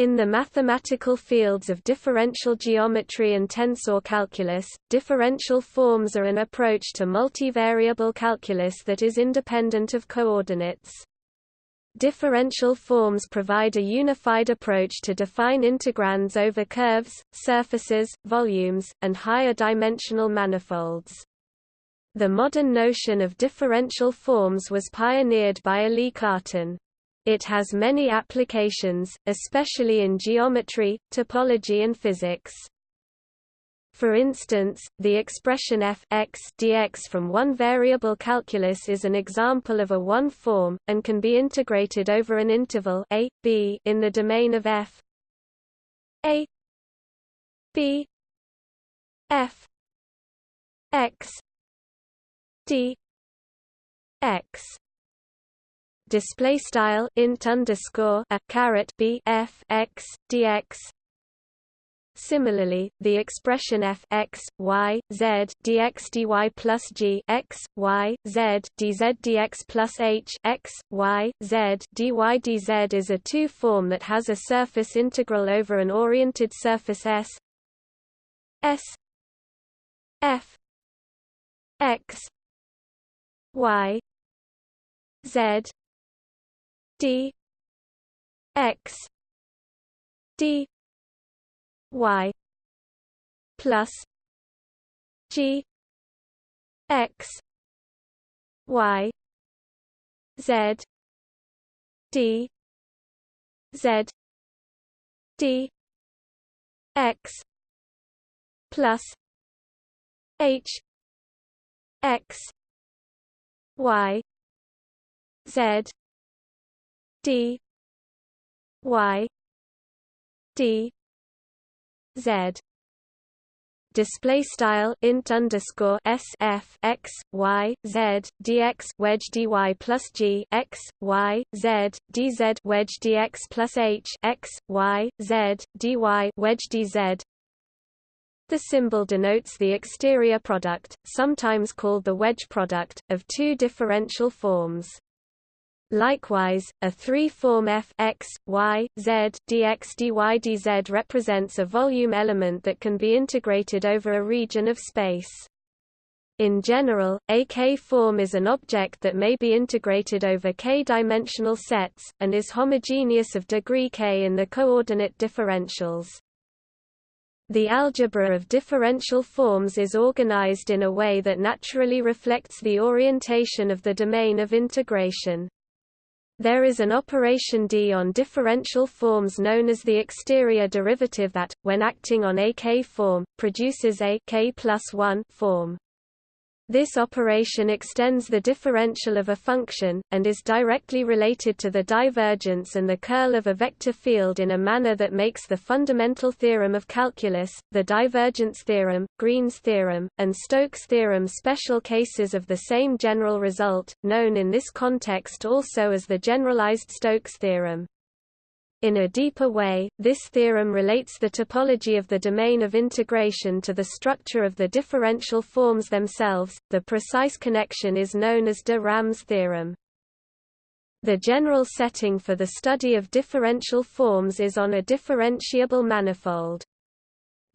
In the mathematical fields of differential geometry and tensor calculus, differential forms are an approach to multivariable calculus that is independent of coordinates. Differential forms provide a unified approach to define integrands over curves, surfaces, volumes, and higher dimensional manifolds. The modern notion of differential forms was pioneered by Élie Cartan. It has many applications, especially in geometry, topology and physics. For instance, the expression f x dx from one variable calculus is an example of a one-form, and can be integrated over an interval a, b in the domain of f a b f x d x display style int underscore a caret b f x dx. Similarly, the expression f x y z dx dy plus g x y z dz dx plus h x y z dy dz is a two-form that has a surface integral over an oriented surface S. S. F. X. Y. Z d x d y plus g x y z d z d x plus h x y z d y d z display style int underscore s f x y z dx wedge dy plus g x y z dz wedge dx plus h x y z dy wedge dz the symbol denotes the exterior product, sometimes called the wedge product, of two differential forms. Likewise, a three-form f x, y, z, dx dy dz represents a volume element that can be integrated over a region of space. In general, a k-form is an object that may be integrated over k-dimensional sets, and is homogeneous of degree k in the coordinate differentials. The algebra of differential forms is organized in a way that naturally reflects the orientation of the domain of integration. There is an operation D on differential forms known as the exterior derivative that, when acting on a K-form, produces a K plus 1 form. This operation extends the differential of a function, and is directly related to the divergence and the curl of a vector field in a manner that makes the fundamental theorem of calculus, the divergence theorem, Green's theorem, and Stokes' theorem special cases of the same general result, known in this context also as the generalized Stokes theorem. In a deeper way, this theorem relates the topology of the domain of integration to the structure of the differential forms themselves. The precise connection is known as de Rham's theorem. The general setting for the study of differential forms is on a differentiable manifold.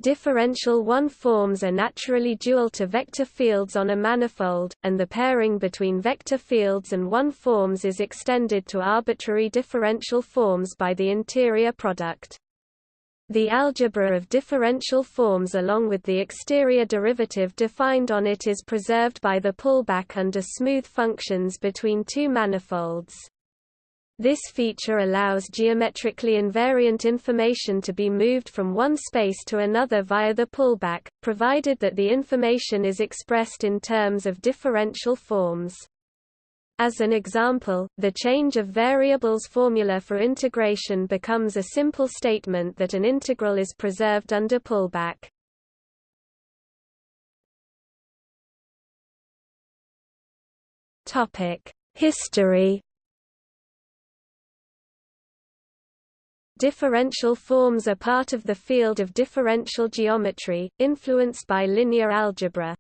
Differential one-forms are naturally dual to vector fields on a manifold, and the pairing between vector fields and one-forms is extended to arbitrary differential forms by the interior product. The algebra of differential forms along with the exterior derivative defined on it is preserved by the pullback under smooth functions between two manifolds. This feature allows geometrically invariant information to be moved from one space to another via the pullback, provided that the information is expressed in terms of differential forms. As an example, the change of variables formula for integration becomes a simple statement that an integral is preserved under pullback. History Differential forms are part of the field of differential geometry, influenced by linear algebra.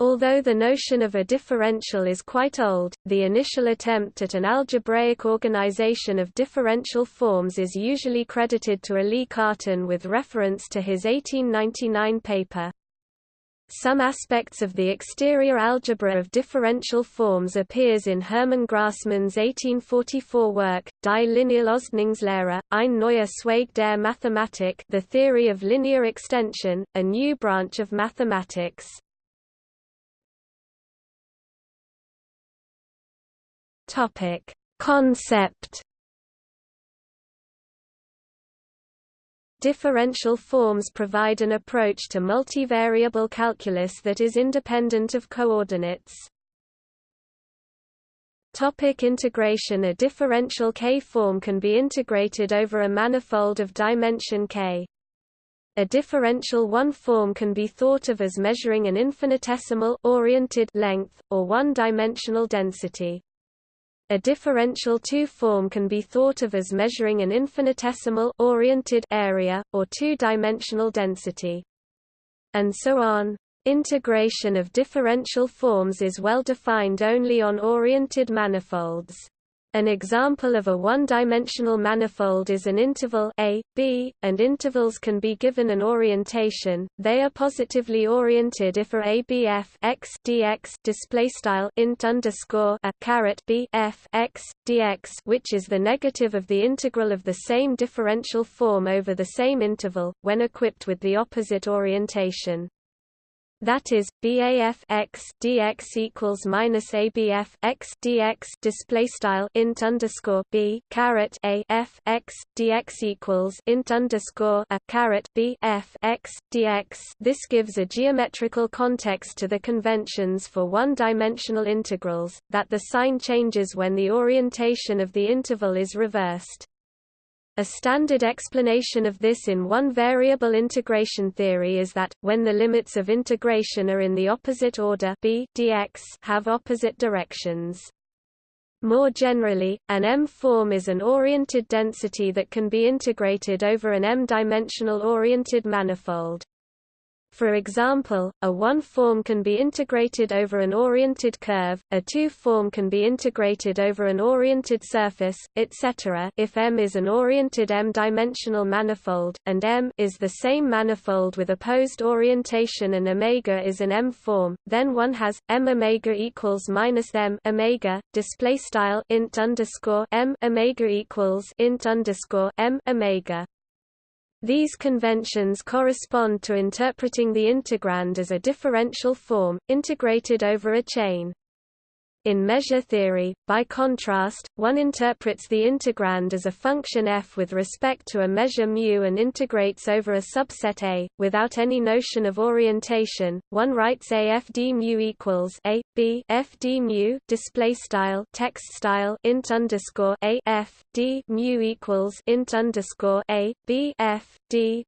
Although the notion of a differential is quite old, the initial attempt at an algebraic organization of differential forms is usually credited to Élie Cartan with reference to his 1899 paper. Some aspects of the exterior algebra of differential forms appears in Hermann Grassmann's 1844 work, Die lineale Ausdehnungslehre, ein neuer Zweig der Mathematik The Theory of Linear Extension, a new branch of mathematics. Concept Differential forms provide an approach to multivariable calculus that is independent of coordinates. Topic integration A differential K-form can be integrated over a manifold of dimension K. A differential one-form can be thought of as measuring an infinitesimal oriented length, or one-dimensional density. A differential two-form can be thought of as measuring an infinitesimal oriented area, or two-dimensional density. And so on. Integration of differential forms is well defined only on oriented manifolds. An example of a one-dimensional manifold is an interval a, b, and intervals can be given an orientation. They are positively oriented if a dx display style int underscore a caret b f x dx, which is the negative of the integral of the same differential form over the same interval, when equipped with the opposite orientation. That is, BAF x dx equals minus ABF x dx display style int underscore B caret A F x dx equals int underscore a caret B F x dx. This gives a geometrical context to the conventions for one-dimensional integrals, that the sign changes when the orientation of the interval is reversed. A standard explanation of this in one-variable integration theory is that, when the limits of integration are in the opposite order b dx have opposite directions. More generally, an M-form is an oriented density that can be integrated over an M-dimensional oriented manifold. For example, a one-form can be integrated over an oriented curve, a two-form can be integrated over an oriented surface, etc. If M is an oriented M-dimensional manifold, and M is the same manifold with opposed orientation and omega is an M-form, then one has M omega equals minus M omega. Display style int underscore M omega equals int underscore M omega. These conventions correspond to interpreting the integrand as a differential form, integrated over a chain. In measure theory, by contrast, one interprets the integrand as a function f with respect to a measure mu and integrates over a subset A, without any notion of orientation. One writes a f d mu equals a b f d mu display style text style int underscore equals int underscore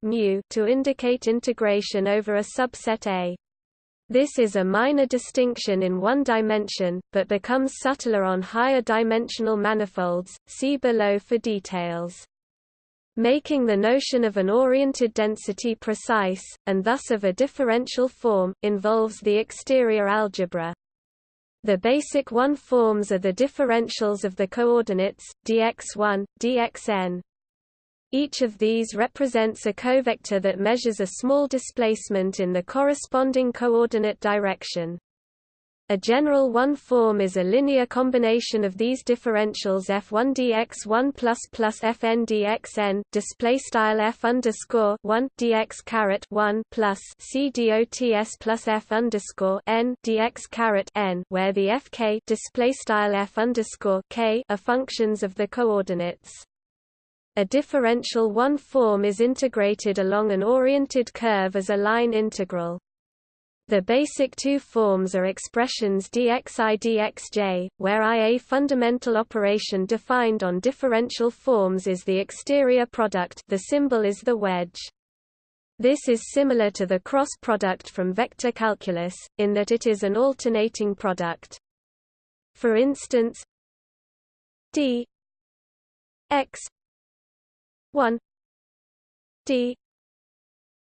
mu to indicate integration over a subset A. This is a minor distinction in one dimension, but becomes subtler on higher dimensional manifolds, see below for details. Making the notion of an oriented density precise, and thus of a differential form, involves the exterior algebra. The basic one forms are the differentials of the coordinates, dx1, dxn, each of these represents a covector that measures a small displacement in the corresponding coordinate direction. A general one-form is a linear combination of these differentials f1 dx1 plus plus fn dxn display style f underscore 1 dx caret 1 plus c dots plus f underscore n dx caret n, where the fk display style f underscore k are functions of the coordinates. A differential one-form is integrated along an oriented curve as a line integral. The basic two forms are expressions dxi dxj, where i a fundamental operation defined on differential forms is the exterior product the symbol is the wedge. This is similar to the cross product from vector calculus, in that it is an alternating product. For instance, d x 1 d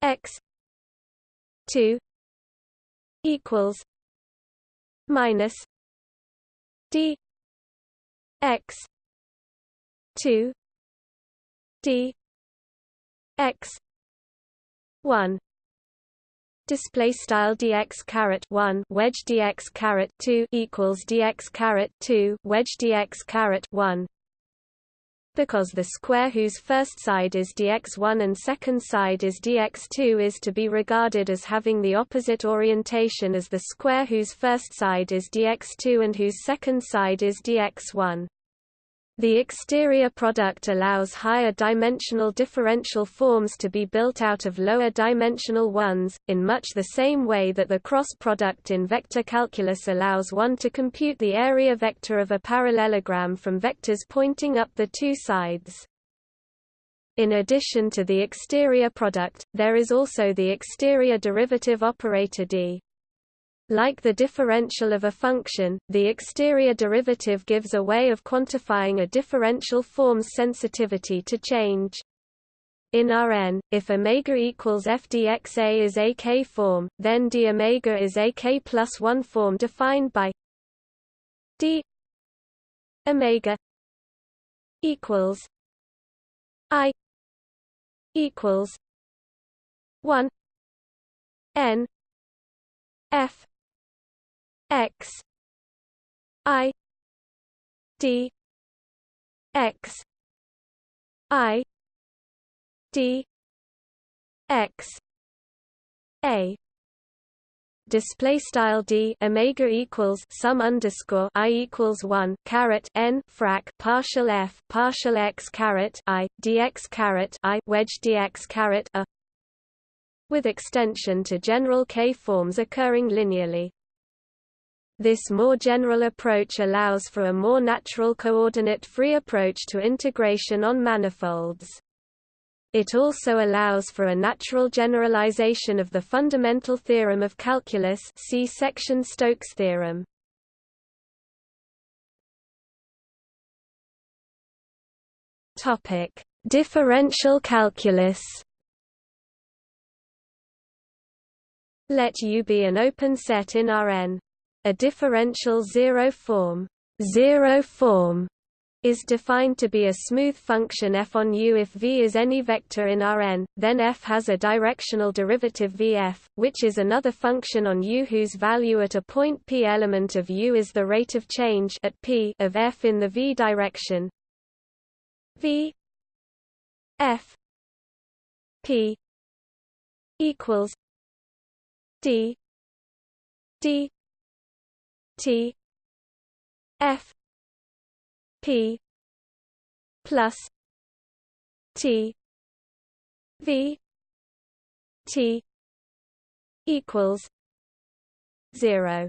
x 2 equals minus d x 2 d x 1 display style dx caret 1 wedge dx caret 2 equals dx caret 2 wedge dx caret 1 because the square whose first side is dx1 and second side is dx2 is to be regarded as having the opposite orientation as the square whose first side is dx2 and whose second side is dx1. The exterior product allows higher dimensional differential forms to be built out of lower dimensional ones, in much the same way that the cross product in vector calculus allows one to compute the area vector of a parallelogram from vectors pointing up the two sides. In addition to the exterior product, there is also the exterior derivative operator d. Like the differential of a function, the exterior derivative gives a way of quantifying a differential form's sensitivity to change. In Rn, if omega equals f dx is a k form, then d omega is a k plus 1 form defined by d omega equals i equals 1 n f x. I. D. X. I. D. X. A. Display style d omega equals sum underscore i equals one caret n frac partial f partial x caret i dx caret i wedge dx caret a. With extension to general k forms occurring linearly. This more general approach allows for a more natural coordinate-free approach to integration on manifolds. It also allows for a natural generalization of the fundamental theorem of calculus see section Stokes theorem. Topic: Differential calculus. Let U be an open set in Rn. A differential zero form, zero form is defined to be a smooth function f on U if V is any vector in Rn, then f has a directional derivative Vf, which is another function on U whose value at a point p element of U is the rate of change at p of f in the V direction. V f p equals d d T. F. P. Plus T. V. T. Equals zero.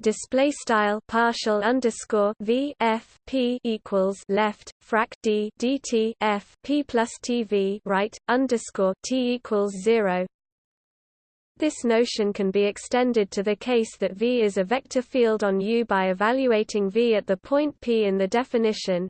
Display style partial underscore v f p equals left frac d dt f p plus tv right underscore t equals zero this notion can be extended to the case that V is a vector field on U by evaluating V at the point P in the definition.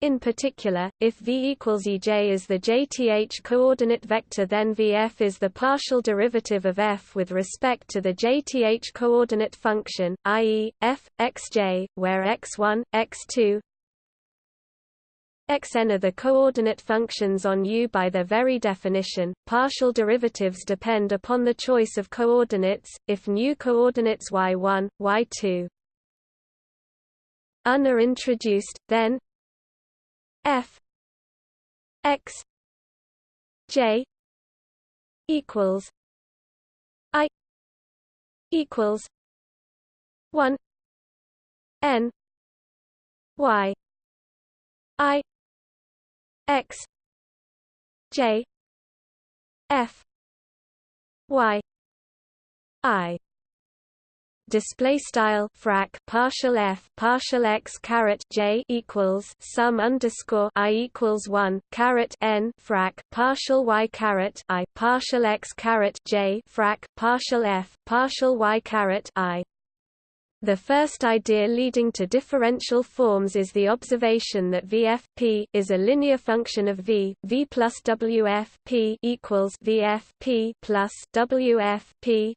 In particular, if V equals EJ is the JTH coordinate vector then VF is the partial derivative of F with respect to the JTH coordinate function, i.e., f, xj, where x1, x2, xn are the coordinate functions on U by their very definition. Partial derivatives depend upon the choice of coordinates, if new coordinates y1, y2 un are introduced, then f x j equals i equals 1 n y i x j f y i. Display style frac partial f partial x caret j equals sum underscore i equals one caret n frac partial y caret i partial x caret j frac partial f partial y caret i The first idea leading to differential forms is the observation that VF p is a linear function of V, V plus WF p equals VF p plus WF p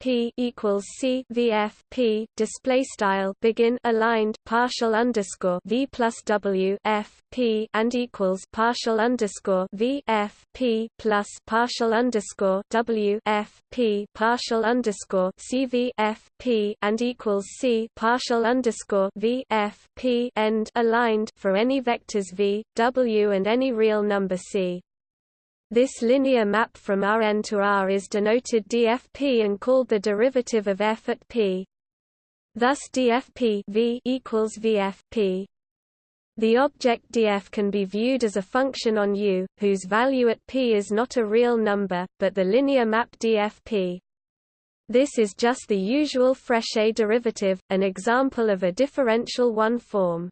p equals C VF p. Display style begin aligned partial underscore V plus W F p and equals partial underscore V F p plus partial underscore W F p partial underscore C V F p and equals c partial underscore v f p end aligned for any vectors v, w, and any real number c. This linear map from Rn to R is denoted dfp and called the derivative of f at p. Thus dfp v equals vfp. The object df can be viewed as a function on U, whose value at p is not a real number, but the linear map dfp. This is just the usual Frechet derivative, an example of a differential one-form.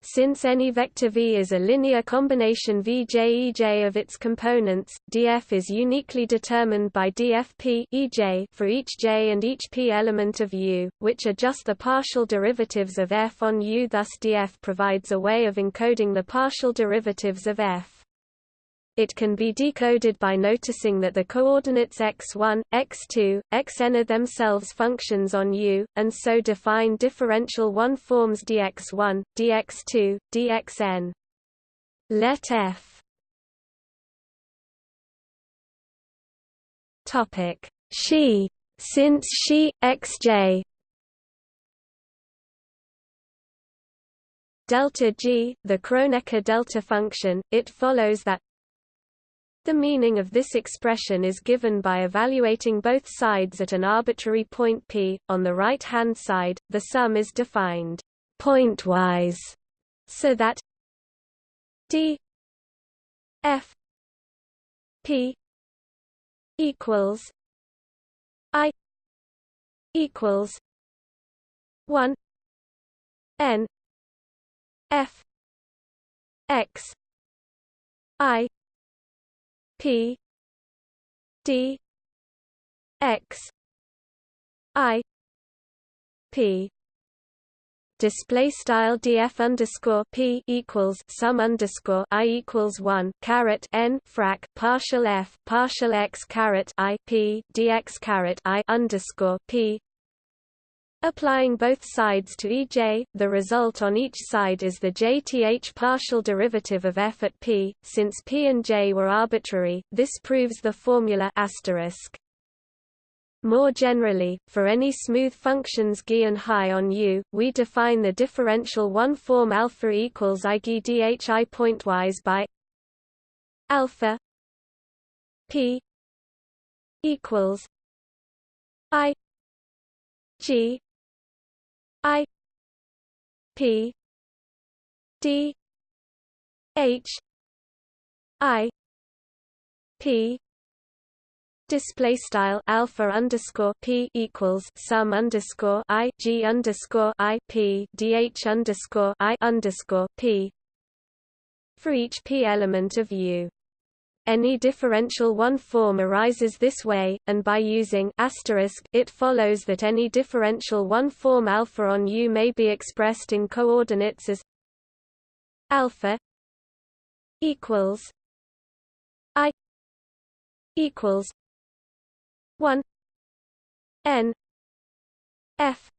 Since any vector V is a linear combination Vj Ej of its components, df is uniquely determined by dfp Ej for each j and each p element of U, which are just the partial derivatives of f on U. Thus df provides a way of encoding the partial derivatives of f. It can be decoded by noticing that the coordinates x1, x2, xn are themselves functions on U, and so define differential one forms dx1, dx2, dxn. Let f. Topic. She. Since she xj. Delta g, the Kronecker delta function, it follows that the meaning of this expression is given by evaluating both sides at an arbitrary point p. On the right-hand side, the sum is defined pointwise, so that d f p equals i equals 1 n f x i P. D. X. I. P. Display style df underscore p equals sum underscore i equals one caret n frac partial f partial x caret i p dx caret i underscore p Applying both sides to Ej, the result on each side is the jth partial derivative of f at p. Since p and j were arbitrary, this proves the formula asterisk. More generally, for any smooth functions g and high on U, we define the differential one-form alpha equals ig dhi pointwise by alpha p equals i g I P D H I P Display style alpha underscore p equals sum underscore i g underscore i p dh underscore i underscore p for each p element of U. Any differential one form arises this way, and by using it follows that any differential one form alpha on U may be expressed in coordinates as alpha equals i equals 1 n f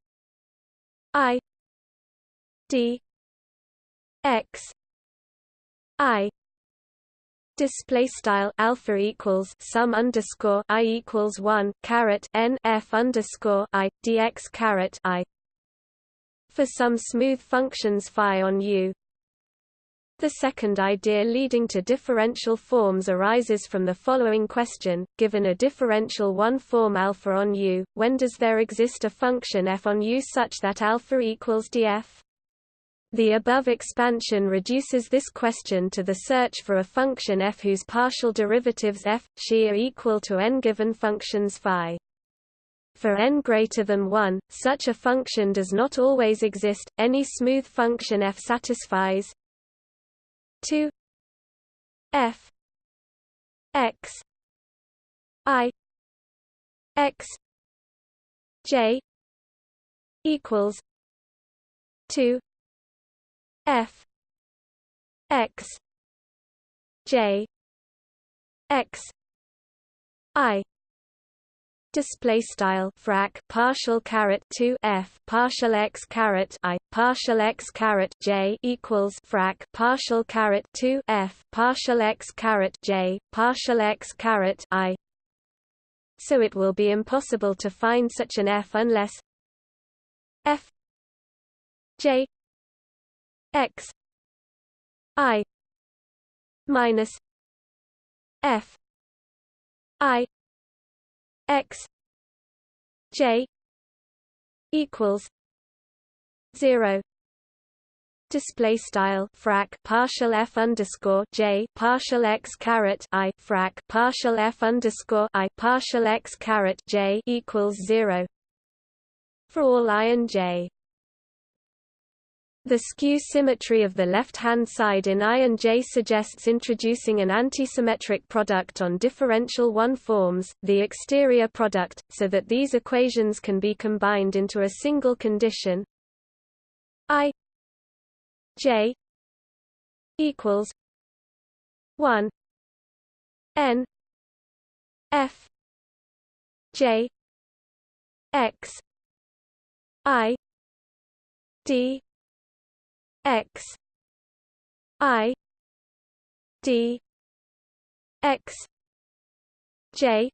i d x i display style alpha equals sum underscore i equals one caret n f underscore i dx caret i for some smooth functions phi on U. The second idea leading to differential forms arises from the following question: Given a differential one-form alpha on U, when does there exist a function f on U such that alpha equals df? The above expansion reduces this question to the search for a function f whose partial derivatives f, she are equal to n given functions phi. For n greater than 1, such a function does not always exist. Any smooth function f satisfies 2 f x i x j equals two F. X. J. X. I. Display style frac partial caret 2 f partial x caret i partial x caret j equals frac partial caret 2 f partial x caret j partial x caret i. So it will be impossible to find such an f unless f j x i minus f i x j equals 0 display style frac partial f underscore j partial x caret i frac partial f underscore i partial x caret j equals zero for all i and j. The skew symmetry of the left-hand side in I and J suggests introducing an antisymmetric product on differential one forms, the exterior product, so that these equations can be combined into a single condition. I J equals 1 N F J X I D x. I. D. X. J.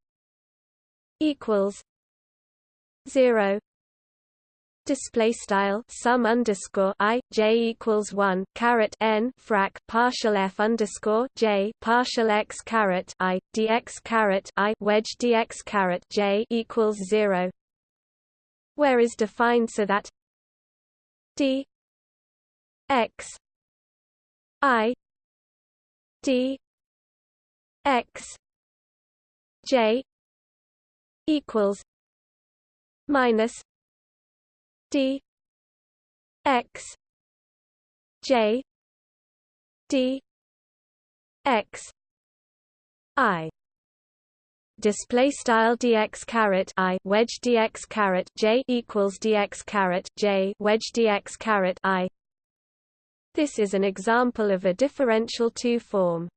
equals 0 display style sum underscore i j equals one caret n frac partial f underscore j partial x caret i dx i wedge dx caret j equals zero, where is defined so that d x. I. D. X. J. equals minus d. X. J. D. X. I. Display style dx caret i wedge dx caret j equals dx caret j wedge dx caret i this is an example of a differential two-form.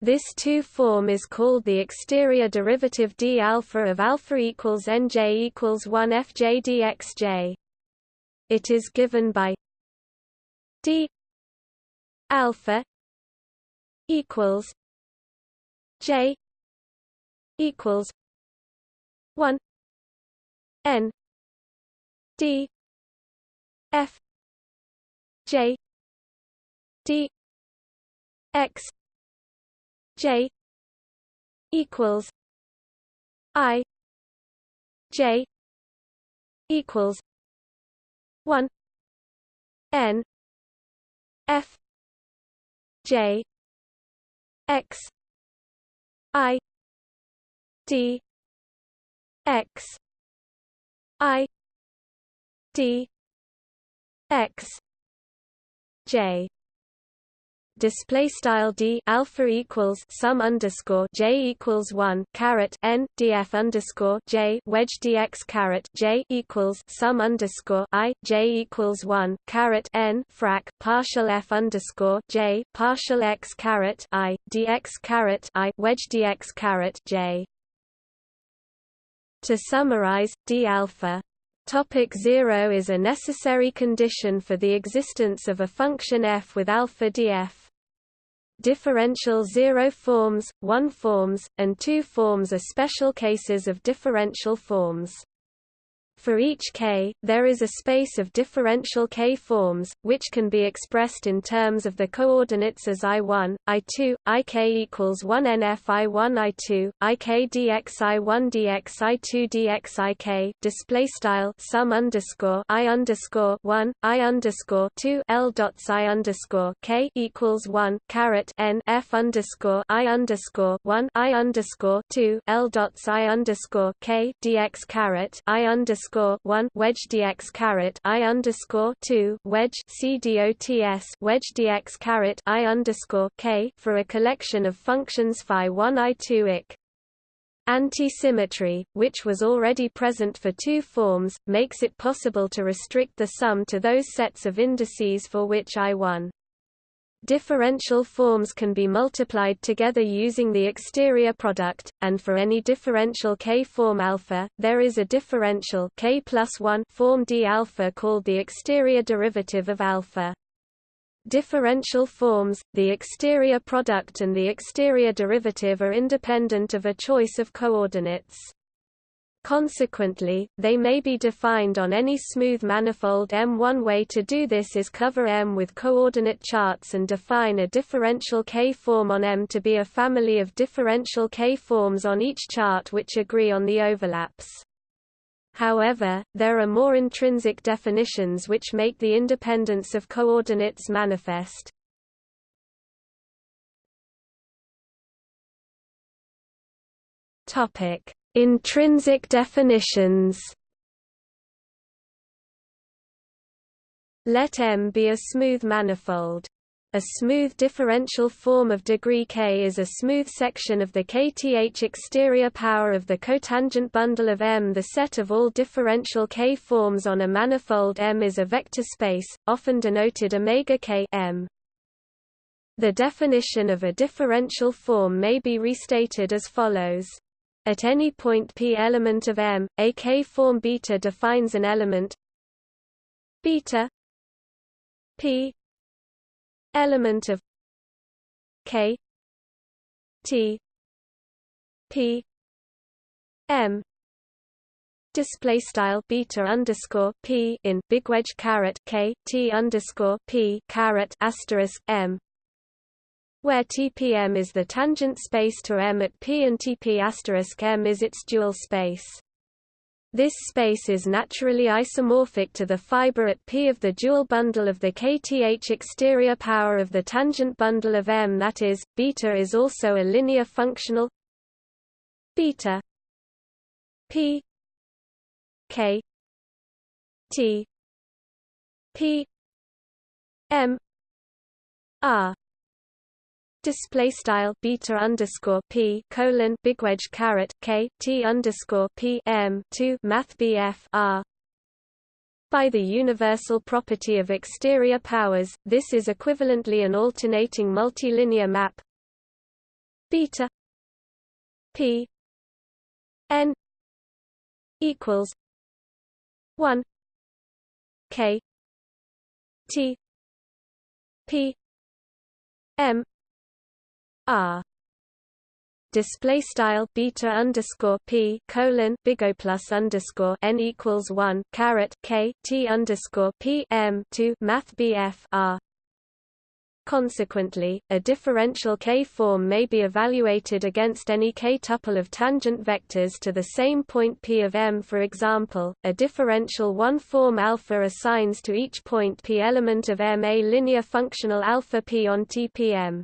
This two-form is called the exterior derivative d alpha of alpha equals nj equals 1 fj dxj. It is given by d alpha equals j equals 1 n d f j d x j equals i j equals 1 n f j x i d x i d x j display style d alpha equals sum underscore j equals one caret n df underscore j wedge dx caret j equals sum underscore i j equals one caret n frac partial f underscore j partial x caret i dx caret i wedge dx caret j. To summarize, d alpha Topic 0 is a necessary condition for the existence of a function f with alpha df differential zero forms, one forms, and two forms are special cases of differential forms. For each k, there is a space of differential k forms, which can be expressed in terms of the coordinates as i1, i2, ik equals 1 nf i1 i2, ik dx i1 dx i2 dx ik. Display style sum underscore i underscore 1, i underscore 2 l dots i underscore k equals 1 caret n f underscore i underscore 1 i underscore 2 l dots i underscore k dx caret i underscore underscore one wedge dx caret I underscore two wedge C dots wedge dx caret I underscore K for a collection of functions phi one I two ik. Anti-symmetry, which was already present for two forms, makes it possible to restrict the sum to those sets of indices for which I1. Differential forms can be multiplied together using the exterior product, and for any differential K form alpha, there is a differential K plus 1 form D alpha called the exterior derivative of alpha. Differential forms, the exterior product and the exterior derivative are independent of a choice of coordinates. Consequently, they may be defined on any smooth manifold M. One way to do this is cover M with coordinate charts and define a differential K-form on M to be a family of differential K-forms on each chart which agree on the overlaps. However, there are more intrinsic definitions which make the independence of coordinates manifest. Topic: Intrinsic definitions. Let M be a smooth manifold. A smooth differential form of degree k is a smooth section of the kth exterior power of the cotangent bundle of M. The set of all differential k forms on a manifold M is a vector space, often denoted omega k M. The definition of a differential form may be restated as follows. At any point p element of M, a k-form beta defines an element. Beta p element of K T P M. Display style beta underscore p in big wedge caret k t underscore p caret asterisk m, where TPM is the tangent space to M at p and TP m is its dual space. This space is naturally isomorphic to the fiber at P of the dual bundle of the kth exterior power of the tangent bundle of M that is, beta is also a linear functional beta P K T P M R display style beta underscore p colon big wedge caret k t underscore p m two math bf r. By the universal property of exterior powers, this is equivalently an alternating multilinear map beta p n equals one k t p m R display style beta underscore p colon big O plus underscore n equals one caret k t underscore p m two math bf r. Consequently, a differential k-form may be evaluated against any k-tuple of tangent vectors to the same point p of M. For example, a differential one-form alpha assigns to each point p element of M a linear functional alpha p on TPM.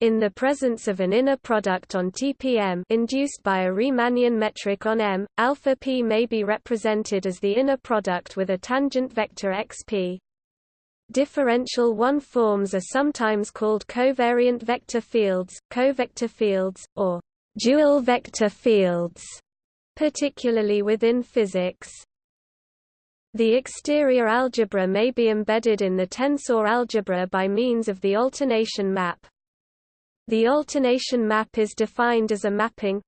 In the presence of an inner product on TPM induced by a Riemannian metric on M, alpha p may be represented as the inner product with a tangent vector xp. Differential one forms are sometimes called covariant vector fields, covector fields, or dual vector fields, particularly within physics. The exterior algebra may be embedded in the tensor algebra by means of the alternation map. The alternation map is defined as a mapping.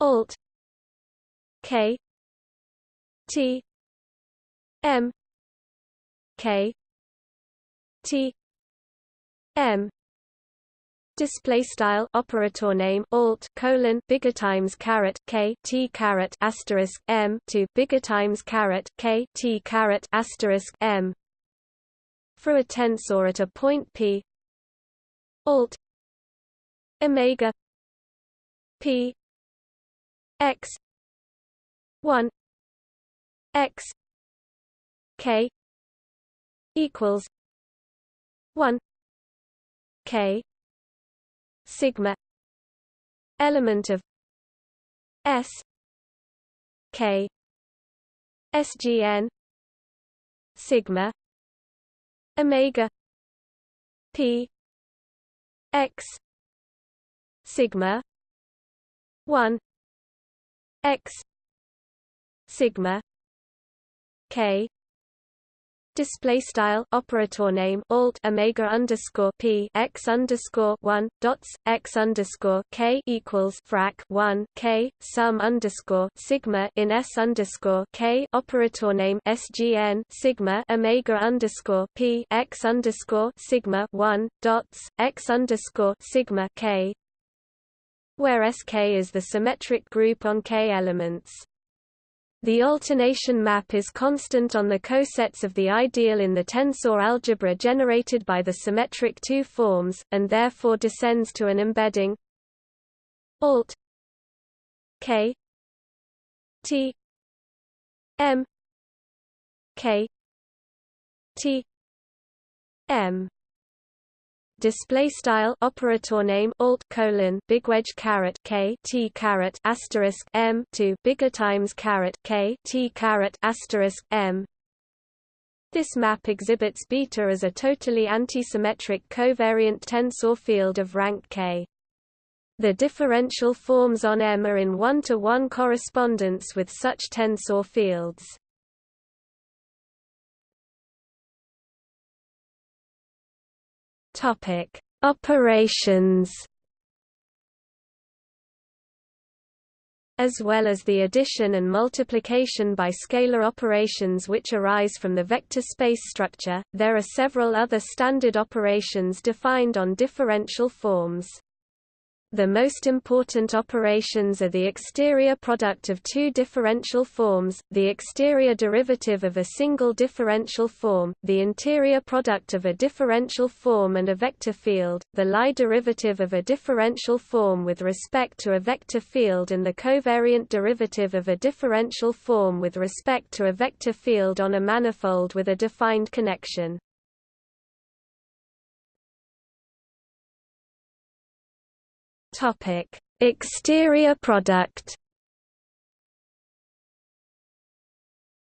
Alt. K. T. M. K. T. M. Display style operator name alt colon bigger times caret k t caret asterisk m to bigger times caret k t caret asterisk m. For a tensor at a point p. Alt omega p x 1 x k equals 1 k sigma element of s k sgn sigma omega p x sigma 1 x sigma k display style operator name alt omega underscore p x underscore one dots x underscore k equals frac one k sum underscore sigma in s underscore k operator name sgn sigma omega underscore p x underscore sigma one dots x underscore sigma k where Sk is the symmetric group on K elements. The alternation map is constant on the cosets of the ideal in the tensor algebra generated by the symmetric two forms, and therefore descends to an embedding alt k t m k t m display style operator name alt colon big wedge caret k t caret asterisk m to bigger times caret k t caret asterisk m this map exhibits beta as a totally antisymmetric covariant tensor field of rank k. The differential forms on M are in one-to-one -one correspondence with such tensor fields. Topic: Operations. As well as the addition and multiplication by scalar operations which arise from the vector space structure, there are several other standard operations defined on differential forms. The most important operations are the exterior product of two differential forms, the exterior derivative of a single differential form, the interior product of a differential form and a vector field, the Lie derivative of a differential form with respect to a vector field and the covariant derivative of a differential form with respect to a vector field on a manifold with a defined connection. Topic: Exterior product.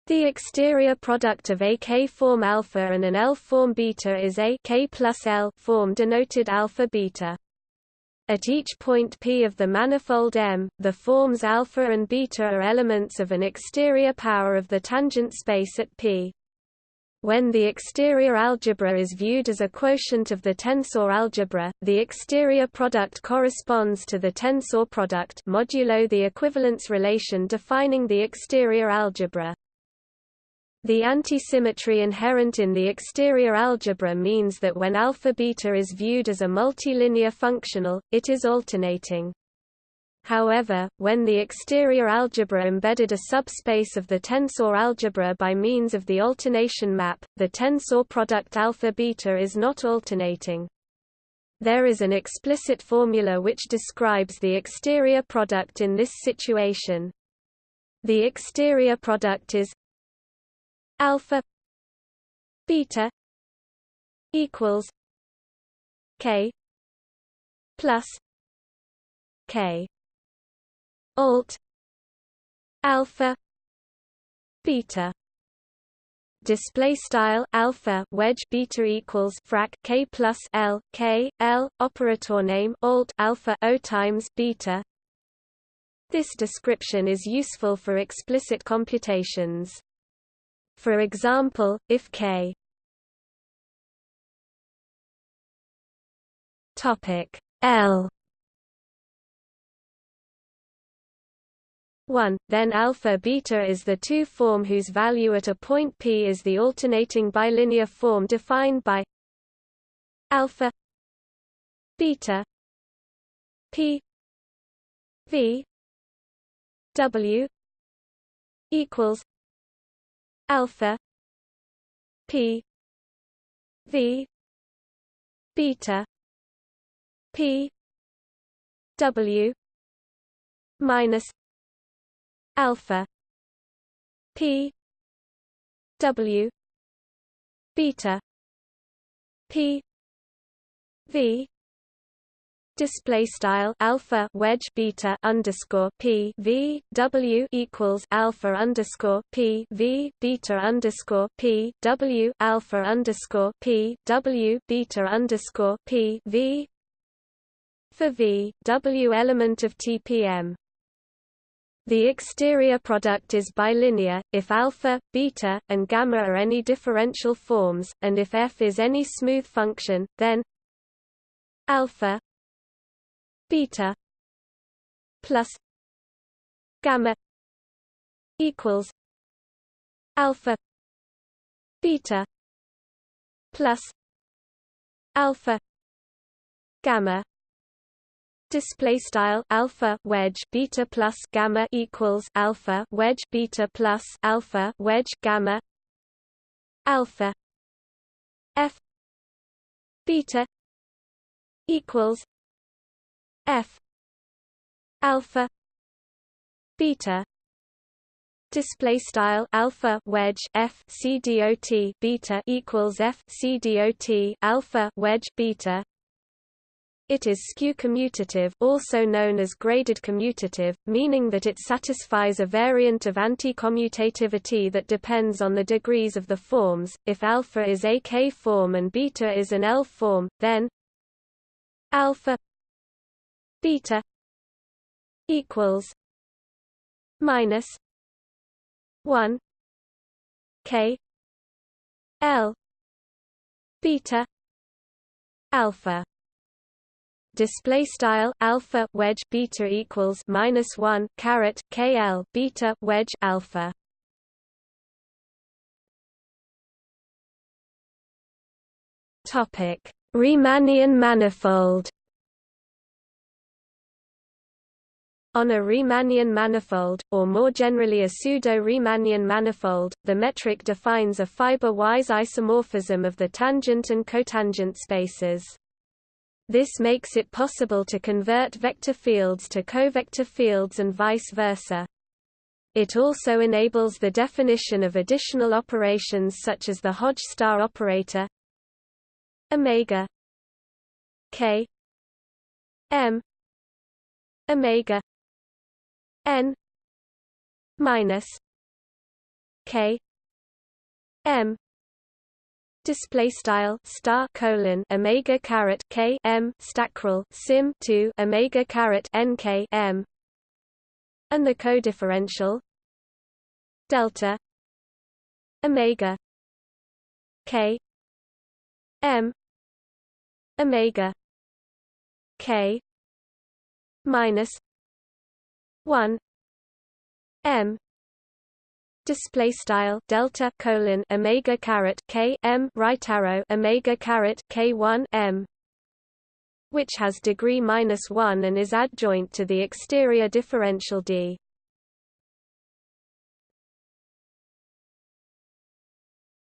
The exterior product of a K-form alpha and an L-form beta is a K plus L form denoted alpha beta. At each point P of the manifold M, the forms alpha and beta are elements of an exterior power of the tangent space at P. When the exterior algebra is viewed as a quotient of the tensor algebra, the exterior product corresponds to the tensor product modulo the equivalence relation defining the exterior algebra. The antisymmetry inherent in the exterior algebra means that when alpha beta is viewed as a multilinear functional, it is alternating. However, when the exterior algebra embedded a subspace of the tensor algebra by means of the alternation map, the tensor product alpha beta is not alternating. There is an explicit formula which describes the exterior product in this situation. The exterior product is alpha beta equals k plus k alt. Alpha. Beta. Display style alpha wedge beta equals frac k plus l k l operator name alt alpha o times beta. This description is useful for explicit computations. For example if k. Topic. L 1, then alpha beta is the two form whose value at a point p is the alternating bilinear form defined by alpha beta p v w equals alpha p v beta p w minus alpha p w beta p v display style alpha wedge beta underscore p v w equals alpha underscore p v beta underscore p w alpha underscore p w beta underscore p v for v w element of TPM The exterior product is bilinear, if alpha, beta, and gamma are any differential forms, and if f is any smooth function, then alpha beta plus gamma equals alpha beta plus alpha gamma display style alpha wedge beta plus gamma equals alpha wedge beta plus alpha wedge gamma alpha f beta equals f alpha beta. Display style alpha wedge f c dot beta equals f c dot alpha wedge beta it is skew commutative also known as graded commutative, meaning that it satisfies a variant of anti-commutativity that depends on the degrees of the forms. If alpha is a K form and beta is an L form, then alpha beta equals minus 1 K L beta alpha display style alpha wedge beta equals minus 1 caret kl beta wedge alpha. Topic. Riemannian manifold. On a Riemannian manifold, or more generally a pseudo-Riemannian manifold, the metric defines a fiber-wise isomorphism of the tangent and cotangent spaces. This makes it possible to convert vector fields to covector fields and vice versa. It also enables the definition of additional operations such as the Hodge star operator omega k m omega n minus k m display style star colon omega caret k m stackrel sim 2 omega caret n k m. And the codifferential delta omega k m omega k minus 1 m display style delta colon omega caret k m right arrow omega caret k 1 m which has degree minus 1 and is adjoint to the exterior differential d.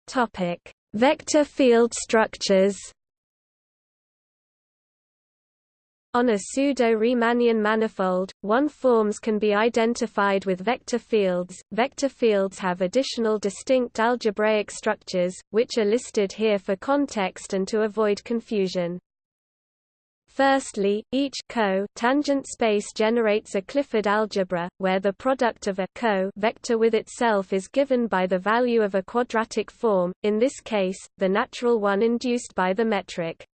Topic vector field structures On a pseudo-Riemannian manifold, one forms can be identified with vector fields. Vector fields have additional distinct algebraic structures, which are listed here for context and to avoid confusion. Firstly, each co tangent space generates a Clifford algebra, where the product of a co vector with itself is given by the value of a quadratic form, in this case, the natural one induced by the metric.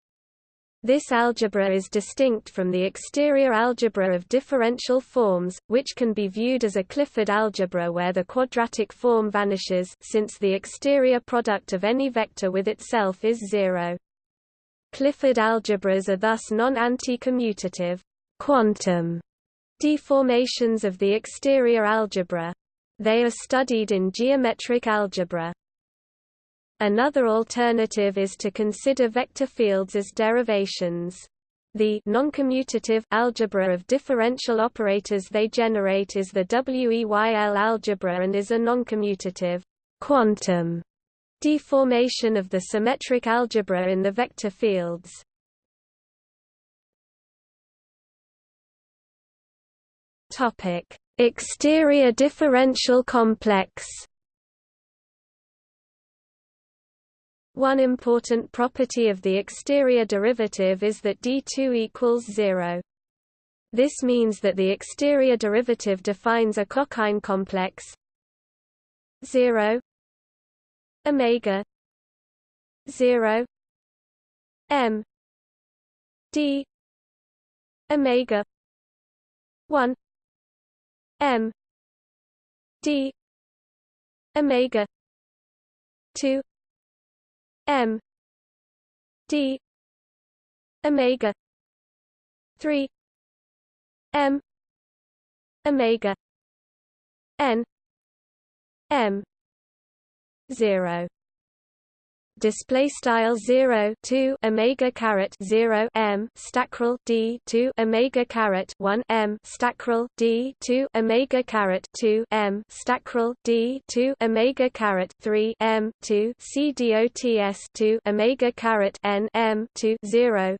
This algebra is distinct from the exterior algebra of differential forms, which can be viewed as a Clifford algebra where the quadratic form vanishes since the exterior product of any vector with itself is zero. Clifford algebras are thus non-anti-commutative quantum deformations of the exterior algebra. They are studied in geometric algebra. Another alternative is to consider vector fields as derivations. The noncommutative algebra of differential operators they generate is the WEYL algebra and is a noncommutative quantum deformation of the symmetric algebra in the vector fields. Topic: Exterior differential complex One important property of the exterior derivative is that D2 equals 0. This means that the exterior derivative defines a Cochain complex. 0 omega. 0 m. D. Omega. 1 m. D. Omega. 2 m. D. Omega. 3 m. Omega. N. M. 0 display style 0 2 omega caret 0 m stackrel d 2 omega caret 1 m stackrel d 2 omega caret 2 m stackrel d 2 omega caret 3 m 2 c dots 2 omega caret n m 2 0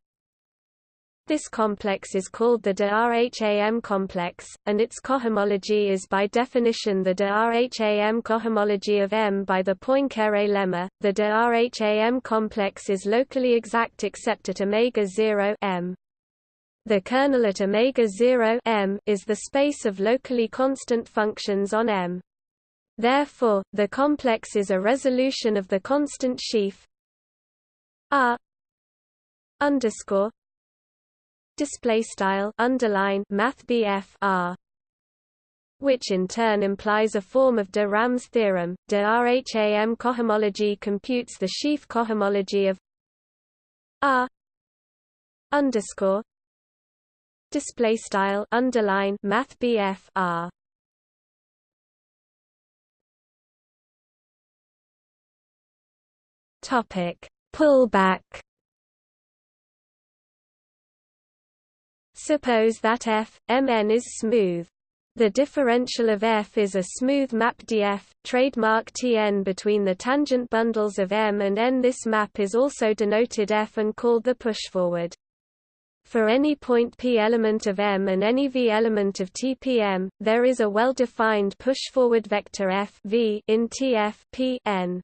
this complex is called the de Rham complex, and its cohomology is by definition the de Rham cohomology of M by the Poincare lemma. The de Rham complex is locally exact except at omega 0 M. The kernel at omega 0 M is the space of locally constant functions on M. Therefore, the complex is a resolution of the constant sheaf R underscore display style underline math R which in turn implies a form of de Rham's theorem. De Rham cohomology computes the sheaf cohomology of R underscore display style underline math R topic pullback Suppose that f, Mn is smooth. The differential of f is a smooth map df, trademark Tn between the tangent bundles of M and N. This map is also denoted f and called the pushforward. For any point p element of M and any v element of Tpm, there is a well-defined pushforward vector f v in Tf p n.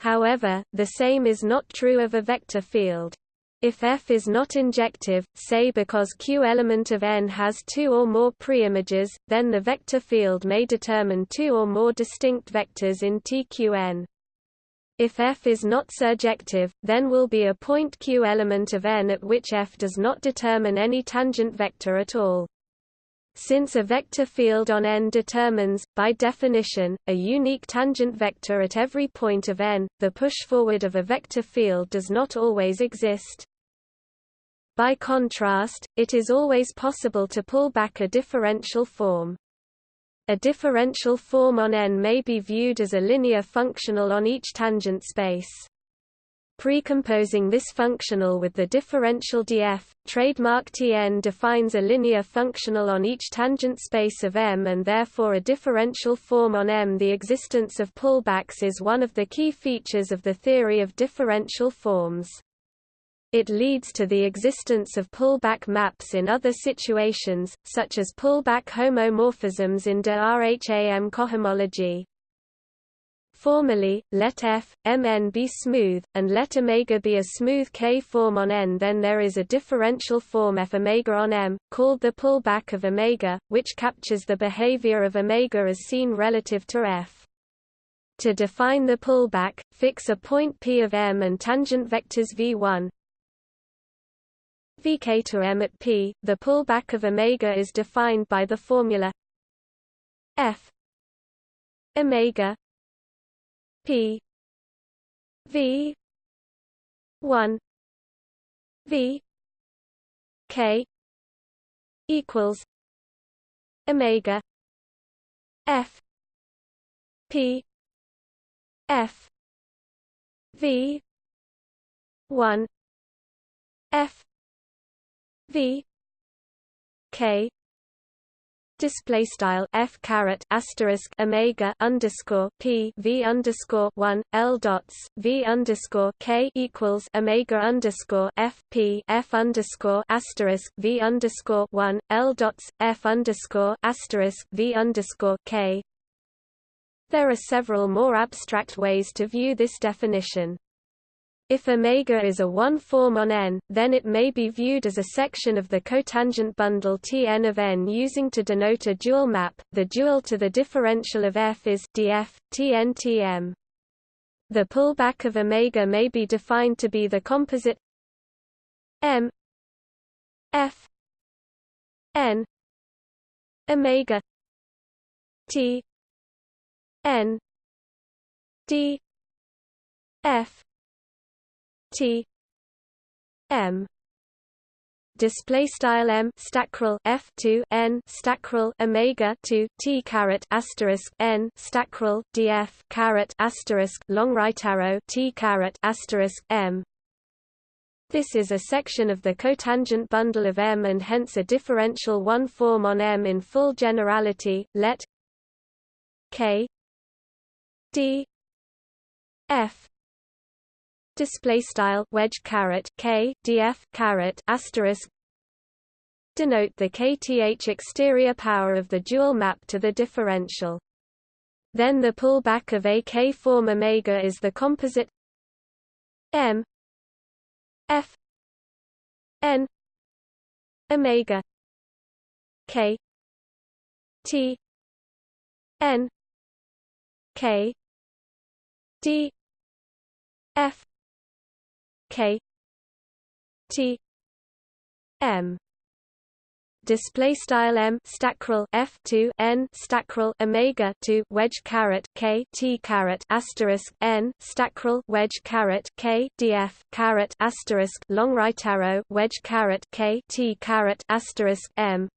However, the same is not true of a vector field. If F is not injective, say because Q element of N has two or more preimages, then the vector field may determine two or more distinct vectors in TQN. If F is not surjective, then will be a point Q element of N at which F does not determine any tangent vector at all. Since a vector field on N determines, by definition, a unique tangent vector at every point of N, the push-forward of a vector field does not always exist. By contrast, it is always possible to pull back a differential form. A differential form on N may be viewed as a linear functional on each tangent space. Precomposing this functional with the differential df, trademark Tn defines a linear functional on each tangent space of M and therefore a differential form on M. The existence of pullbacks is one of the key features of the theory of differential forms. It leads to the existence of pullback maps in other situations, such as pullback homomorphisms in de Rham cohomology. Formally, let f, mn be smooth, and let omega be a smooth k-form on n then there is a differential form f omega on m, called the pullback of omega, which captures the behavior of omega as seen relative to f. To define the pullback, fix a point p of m and tangent vectors v1, vk to m at p, the pullback of omega is defined by the formula f omega p. V. 1 v. K. equals omega f. P. F. V. 1 f. V. K display style f caret asterisk omega underscore p v underscore one l dots v underscore k equals omega underscore f p f underscore asterisk v underscore one l dots f underscore asterisk v underscore k. There are several more abstract ways to view this definition. If omega is a one-form on N, then it may be viewed as a section of the cotangent bundle Tn of N using to denote a dual map. The dual to the differential of F is df Tn Tm. The pullback of omega may be defined to be the composite M F N omega T n d f t m display style m stackrel f 2 n stackrel omega 2 t caret asterisk n stackrel df caret asterisk long right arrow t caret asterisk m this is a section of the cotangent bundle of M and hence a differential one form on M in full generality. Let K D F display style wedge caret k df caret asterisk denote the kth exterior power of the dual map to the differential. Then the pullback of a k form omega is the composite m f n omega k t n k d f K T M display style m stackrel f 2 n stackrel omega 2 wedge caret k t caret asterisk n stackrel wedge caret k df caret asterisk long right arrow wedge caret k t caret asterisk m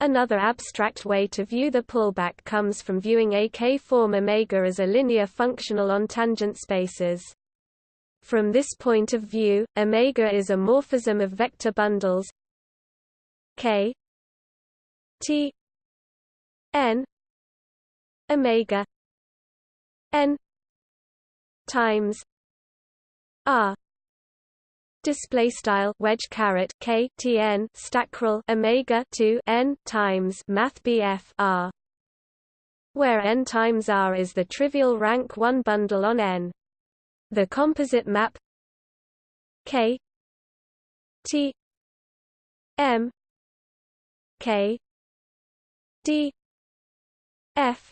Another abstract way to view the pullback comes from viewing a k-form omega as a linear functional on tangent spaces. From this point of view, omega is a morphism of vector bundles k t n omega n times r. Display style wedge caret k t n stackrel omega 2 n times math bf r where n times r is the trivial rank 1 bundle on n the composite map K T M K D F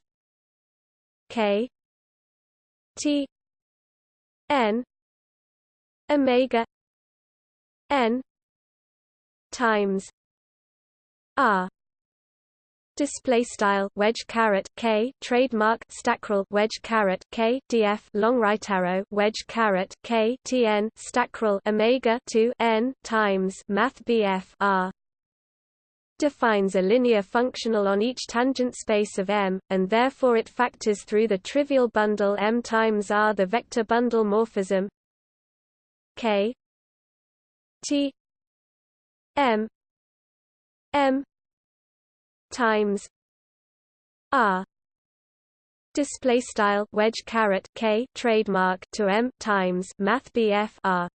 K T N Omega N times R display style wedge caret k trademark stackrel wedge caret k df long right arrow wedge caret k tn stackrel omega 2 n times math bf r. defines a linear functional on each tangent space of M, and therefore it factors through the trivial bundle M times R the vector bundle morphism K T M M times r display style wedge caret k trademark to m times math bf r.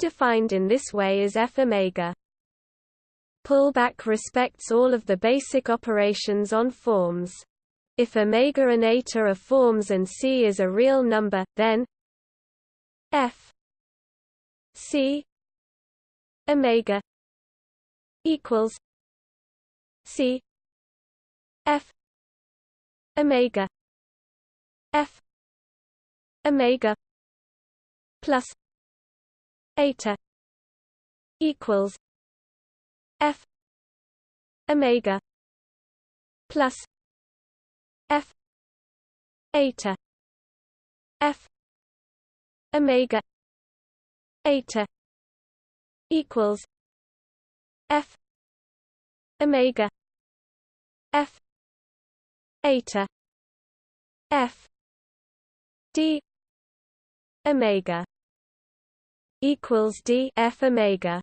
Defined in this way is f omega. Pullback respects all of the basic operations on forms. If omega and eta are forms and c is a real number then f c omega equals C F Omega F Omega plus eta equals F Omega plus F eta F Omega eta equals F omega. F. Eta. F. D. Omega. Equals d f omega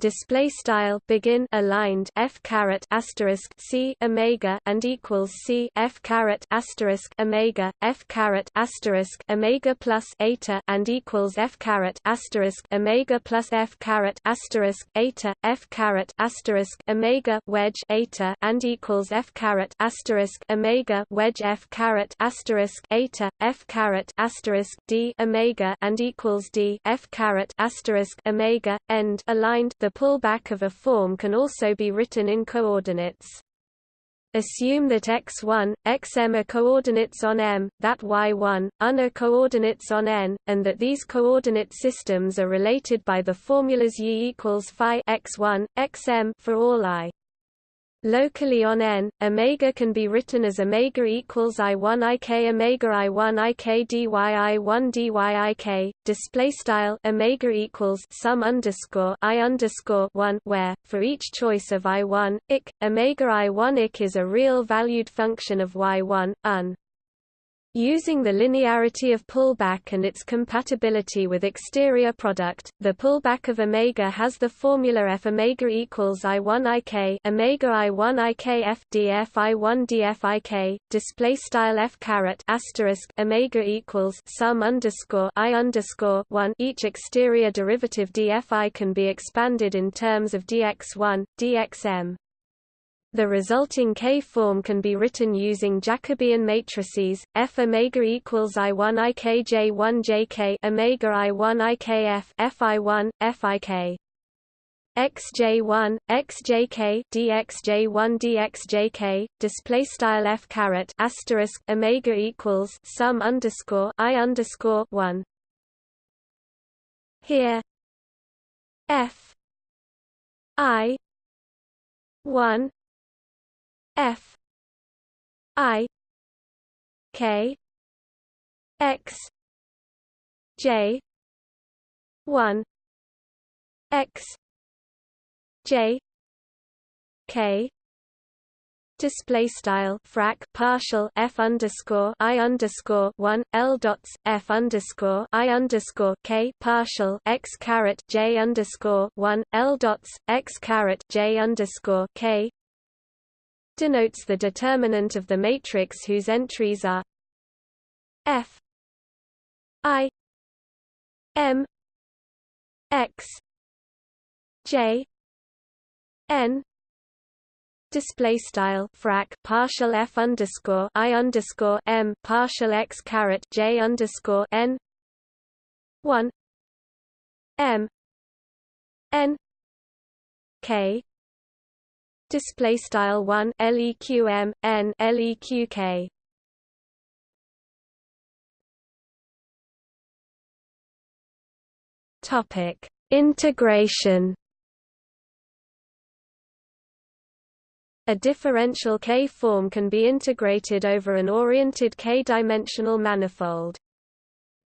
display style begin aligned f caret asterisk c omega and equals c f caret asterisk omega f caret asterisk omega plus eta and equals f caret asterisk omega plus f caret asterisk eta f caret asterisk omega wedge eta and equals f caret asterisk omega wedge f caret asterisk eta f caret asterisk d omega and equals d f caret asterisk omega end aligned the pullback of a form can also be written in coordinates. Assume that x1, xm are coordinates on M, that y1, un are coordinates on N, and that these coordinate systems are related by the formulas y equals phi x1, xm for all i. Locally on n, omega can be written as omega equals i1 ik omega i1 ik dy i1 dy ik. Display style omega equals sum underscore i underscore 1 where for each choice of i1 ik omega i1 ik is a real valued function of y1 un. Using the linearity of pullback and its compatibility with exterior product, the pullback of omega has the formula f omega equals i1 ik omega i1 ik f df i1 df ik. Display style f caret asterisk omega equals sum underscore i underscore one. Each exterior derivative dfi can be expanded in terms of dx1, dxm. The resulting K-form can be written using Jacobian matrices: F omega equals I1 IKJ1 JK omega I1 IKF FI1 FIK xj1 xjk dxj1 dxjk display style f caret asterisk omega equals sum underscore i underscore 1 here f i 1 F. I. K. X. J. one. X. J. K. Display style frac partial f underscore i underscore one l dots f underscore i underscore k partial x caret j underscore one l dots x caret j underscore k denotes the determinant of the matrix whose entries are F I M X J N display style frac partial f underscore i underscore m partial x caret j underscore n one m n k display style 1 leqm n leqk topic. Integration. A differential K-form can be integrated over an oriented K-dimensional manifold.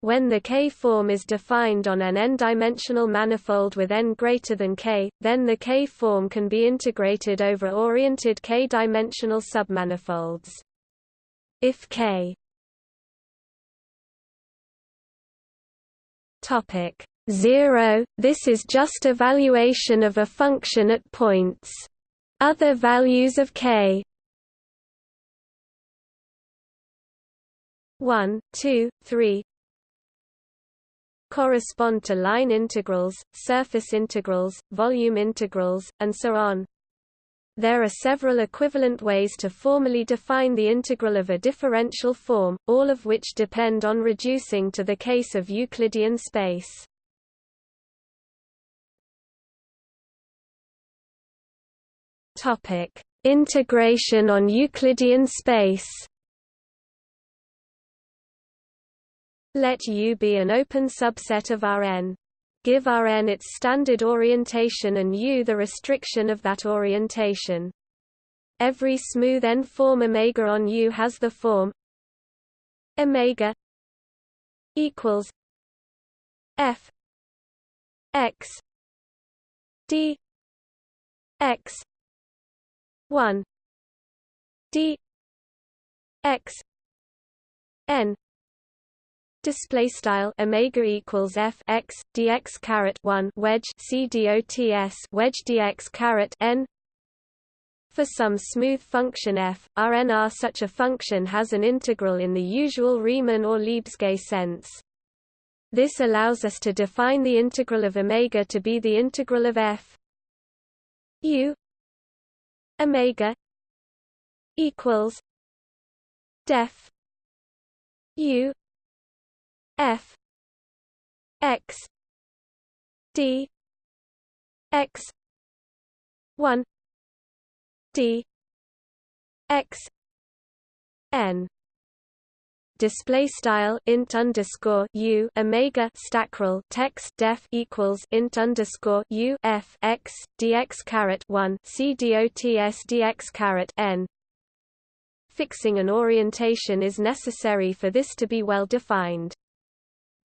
When the K-form is defined on an n-dimensional manifold with n greater than k, then the K-form can be integrated over oriented k-dimensional submanifolds. If k topic 0, this is just evaluation of a function at points. Other values of k 1, 2, 3, correspond to line integrals, surface integrals, volume integrals, and so on. There are several equivalent ways to formally define the integral of a differential form, all of which depend on reducing to the case of Euclidean space. Topic: Integration on Euclidean space. Let U be an open subset of Rn. Give Rn its standard orientation and U the restriction of that orientation. Every smooth n-form omega on U has the form omega equals f x d x 1 d x n display style omega equals f x dx caret 1 wedge c dots wedge dx caret n for some smooth function f, Rn such a function has an integral in the usual Riemann or Lebesgue sense. This allows us to define the integral of omega to be the integral of f u omega equals def u f. X. D. X. 1 d. X. N. Display style int underscore u omega stackrel text def equals int underscore u f x dx caret one c dots dx caret n. Fixing an orientation is necessary for this to be well defined.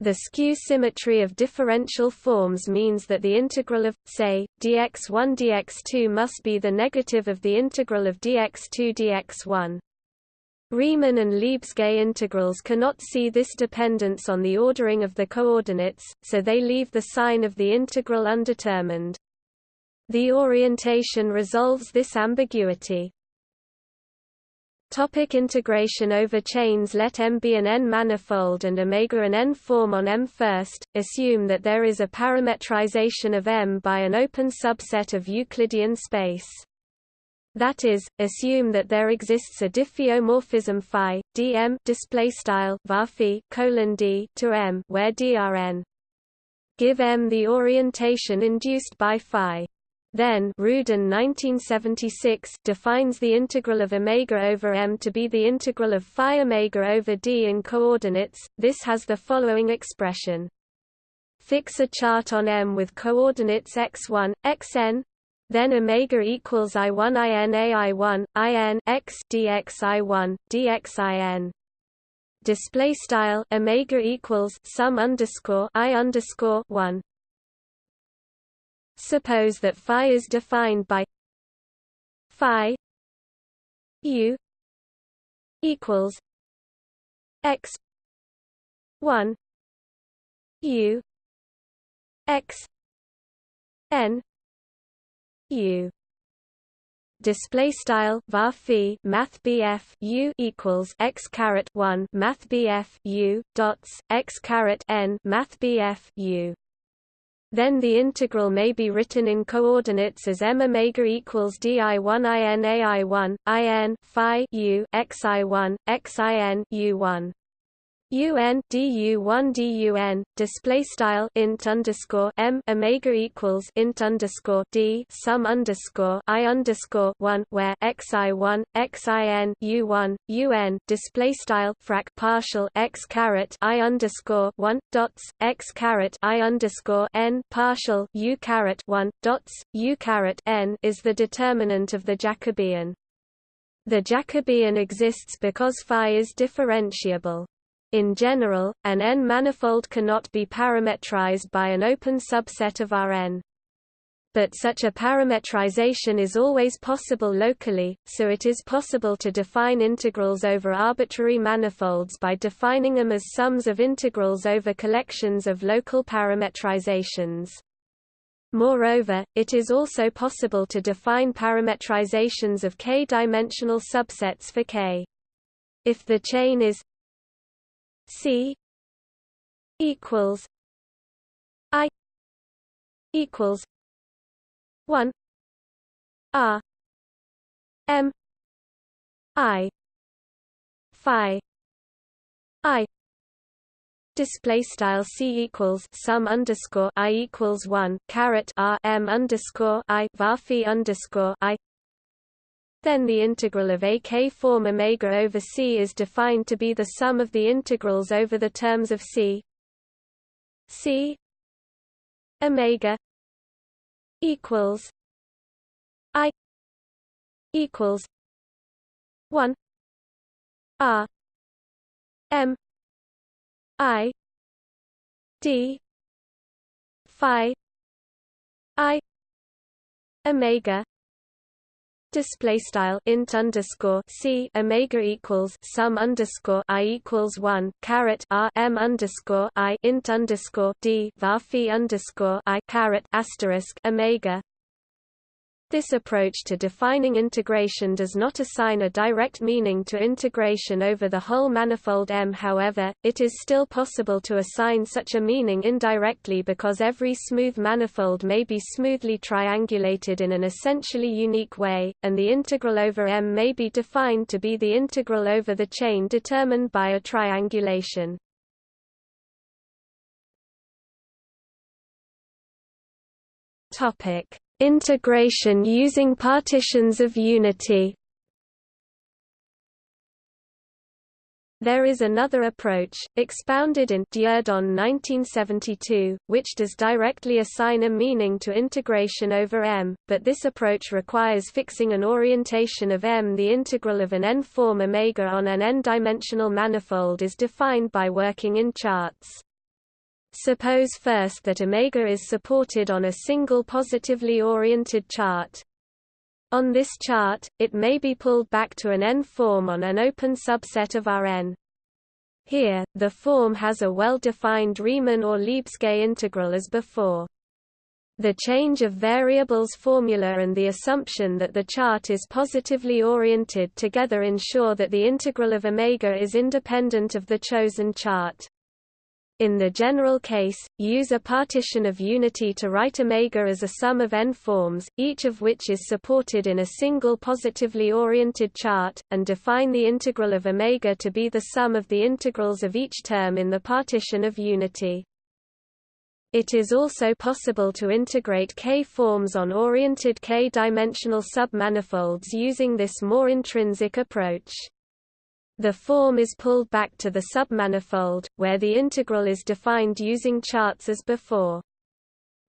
The skew symmetry of differential forms means that the integral of, say, dx1 dx2 must be the negative of the integral of dx2 dx1. Riemann and Lebesgue integrals cannot see this dependence on the ordering of the coordinates, so they leave the sign of the integral undetermined. The orientation resolves this ambiguity. Topic integration over chains Let M be an N-manifold and omega an N-form on M first, assume that there is a parametrization of M by an open subset of Euclidean space. That is, assume that there exists a diffeomorphism phi dm display style var colon d to M where drn. Give M the orientation induced by phi. Then Rudin 1976 defines the integral of omega over m to be the integral of phi omega over d in coordinates. This has the following expression: Fix a chart on m with coordinates x1, xn, then omega equals i1 in ai1 in x dx i1 dx in. Display style omega equals sum underscore i underscore one Suppose that phi is defined by phi u equals x 1 u x n u. Display style var math bf u equals x caret 1 math bf u dots x caret n math bf u then the integral may be written in coordinates as m omega equals di1 in ai1 in phi u xi1 xin u1 un du1 dun display style int underscore m omega equals int underscore d sum underscore i underscore one where xi one xin u1 un display style frac partial x caret i underscore one dots x caret i underscore n partial u caret one dots u caret n is the determinant of the Jacobian. The Jacobian exists because phi is differentiable. In general, an N-manifold cannot be parametrized by an open subset of Rn. But such a parametrization is always possible locally, so it is possible to define integrals over arbitrary manifolds by defining them as sums of integrals over collections of local parametrizations. Moreover, it is also possible to define parametrizations of k-dimensional subsets for k. If the chain is C equals I equals one R M I Phi I Display style c equals sum underscore i equals one caret r m underscore i var underscore i then the integral of a k form omega over c is defined to be the sum of the integrals over the terms of c. C omega equals i equals 1 r m i d phi i omega display style int underscore c omega equals sum underscore i equals one caret r m underscore i int underscore d var underscore i caret asterisk omega this approach to defining integration does not assign a direct meaning to integration over the whole manifold M. However, it is still possible to assign such a meaning indirectly because every smooth manifold may be smoothly triangulated in an essentially unique way, and the integral over M may be defined to be the integral over the chain determined by a triangulation. Topic Integration using partitions of unity There is another approach, expounded in Dieudonné 1972, which does directly assign a meaning to integration over M, but this approach requires fixing an orientation of M. The integral of an n-form omega on an n-dimensional manifold is defined by working in charts. Suppose first that omega is supported on a single positively oriented chart, on this chart, it may be pulled back to an n-form on an open subset of Rn. Here, the form has a well-defined Riemann or Lebesgue integral as before. The change of variables formula and the assumption that the chart is positively oriented together ensure that the integral of omega is independent of the chosen chart. In the general case, use a partition of unity to write omega as a sum of n forms, each of which is supported in a single positively oriented chart, and define the integral of omega to be the sum of the integrals of each term in the partition of unity. It is also possible to integrate K-forms on oriented K-dimensional submanifolds using this more intrinsic approach. The form is pulled back to the submanifold, where the integral is defined using charts as before.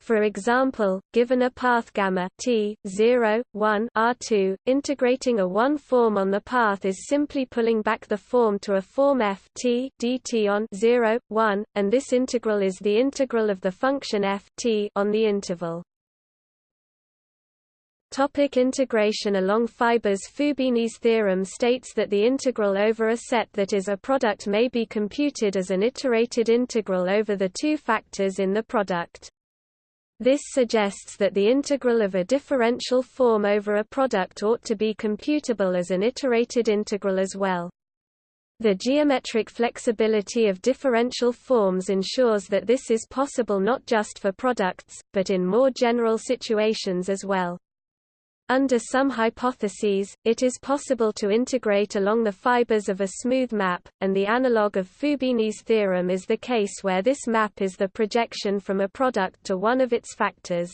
For example, given a path gamma t 0, 1 r2, integrating a one form on the path is simply pulling back the form to a form f t dt on 0, 1, and this integral is the integral of the function f t on the interval. Topic integration along fibers Fubini's theorem states that the integral over a set that is a product may be computed as an iterated integral over the two factors in the product. This suggests that the integral of a differential form over a product ought to be computable as an iterated integral as well. The geometric flexibility of differential forms ensures that this is possible not just for products, but in more general situations as well. Under some hypotheses, it is possible to integrate along the fibers of a smooth map, and the analog of Fubini's theorem is the case where this map is the projection from a product to one of its factors.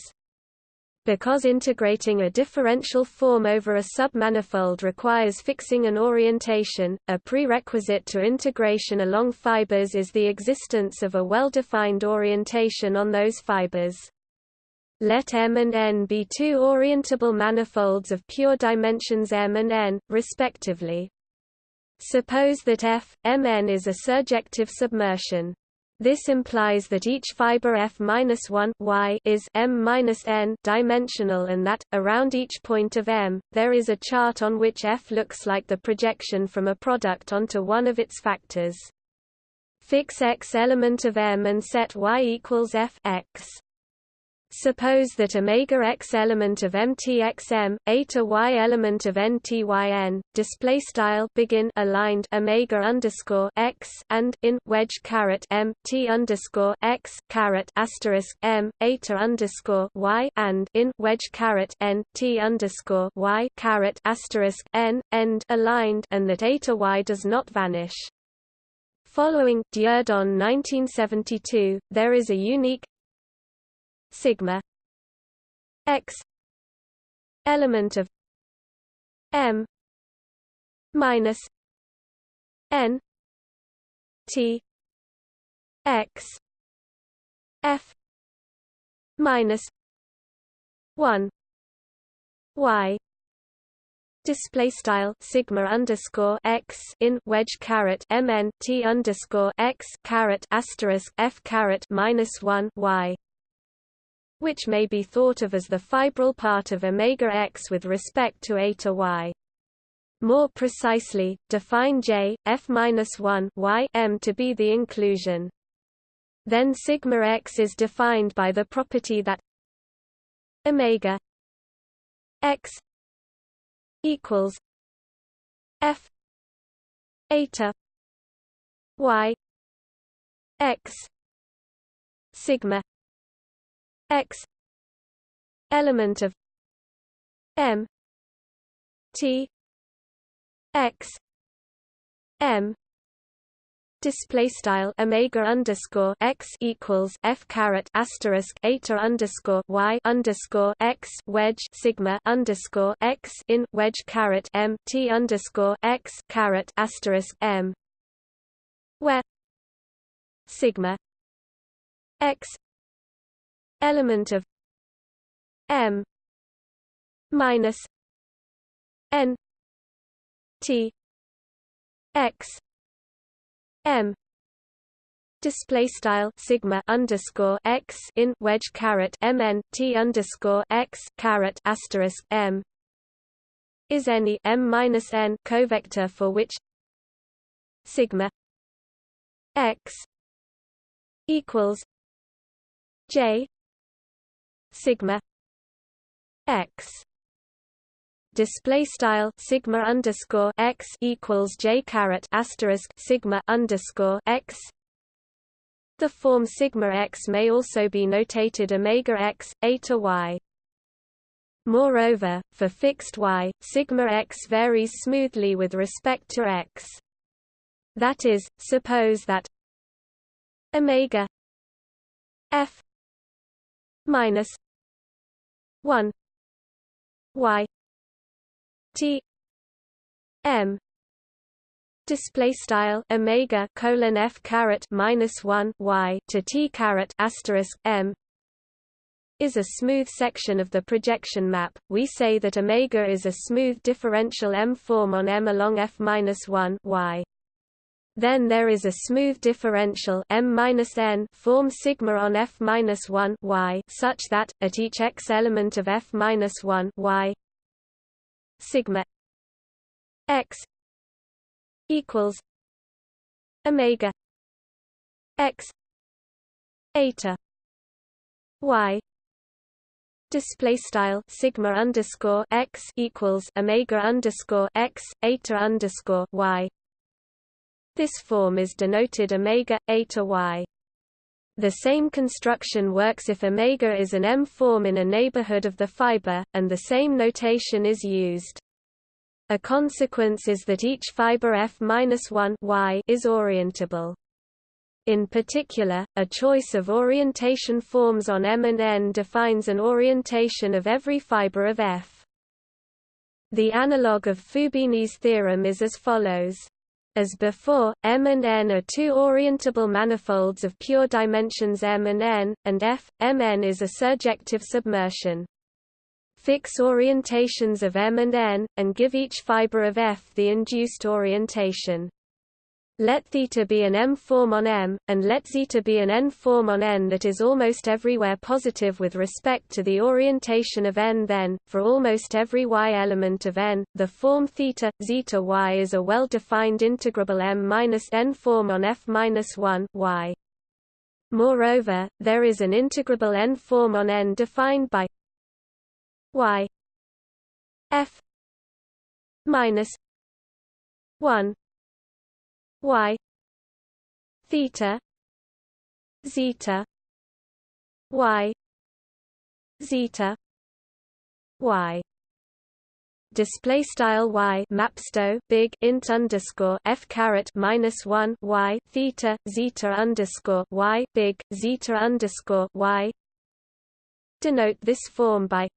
Because integrating a differential form over a submanifold requires fixing an orientation, a prerequisite to integration along fibers is the existence of a well-defined orientation on those fibers. Let M and N be two orientable manifolds of pure dimensions M and N, respectively. Suppose that F, Mn is a surjective submersion. This implies that each fiber f-1 y is m-n dimensional and that, around each point of M, there is a chart on which f looks like the projection from a product onto one of its factors. Fix x element of M and set y equals f x. Suppose that omega x element of mtxm, eta y element of ntyn, display style begin aligned omega underscore x and in wedge caret m t underscore x caret asterisk m eta underscore y and in wedge caret n t underscore y caret asterisk n end aligned and that eta y does not vanish. Following Dieudonné 1972, there is a unique sigma x element of m minus n t x f minus 1 y. Display style sigma underscore x in wedge caret mn t underscore x caret asterisk f caret minus 1 y which may be thought of as the fibral part of omega x with respect to eta y. More precisely, define J, f-1 y m to be the inclusion. Then sigma x is defined by the property that omega x equals f eta y x sigma x element of m t x m display style omega underscore x equals f caret asterisk eta underscore y underscore x wedge sigma underscore x in wedge caret m t underscore x caret asterisk m where sigma x element of m minus n t x m display style sigma underscore x in wedge caret mn t underscore x caret asterisk m is any m minus n covector for which sigma x equals j sigma x display style sigma underscore x equals j caret asterisk sigma underscore x. The form sigma x may also be notated omega x, eta y. Moreover, for fixed y, sigma x varies smoothly with respect to x. That is, suppose that omega f minus 1 y T M display style omega colon f caret minus one y to t caret asterisk m is a smooth section of the projection map. We say that omega is a smooth differential M form on M along f minus one y. Then there is a smooth differential M minus n form sigma on f minus one y such that at each x element of f minus one y sigma x equals omega x eta y display style sigma underscore x equals omega underscore x eta underscore y this form is denoted omega eta y the same construction works if omega is an M form in a neighborhood of the fiber, and the same notation is used. A consequence is that each fiber f-1 y is orientable. In particular, a choice of orientation forms on M and N defines an orientation of every fiber of F. The analog of Fubini's theorem is as follows. As before, M and N are two orientable manifolds of pure dimensions M and N, and F, Mn is a surjective submersion. Fix orientations of M and N, and give each fiber of F the induced orientation. Let theta be an M form on M, and let zeta be an N form on N that is almost everywhere positive with respect to the orientation of N then, for almost every Y element of N, the form theta, zeta Y is a well-defined integrable M-N form on F-1 Y. Moreover, there is an integrable N form on N defined by Y F minus 1 y. Theta. Zeta. Y. Zeta. Y. Display style y. Mapsto. Big. Int underscore f caret minus one y. Theta. Zeta underscore y. Big. Zeta underscore y. Denote this form by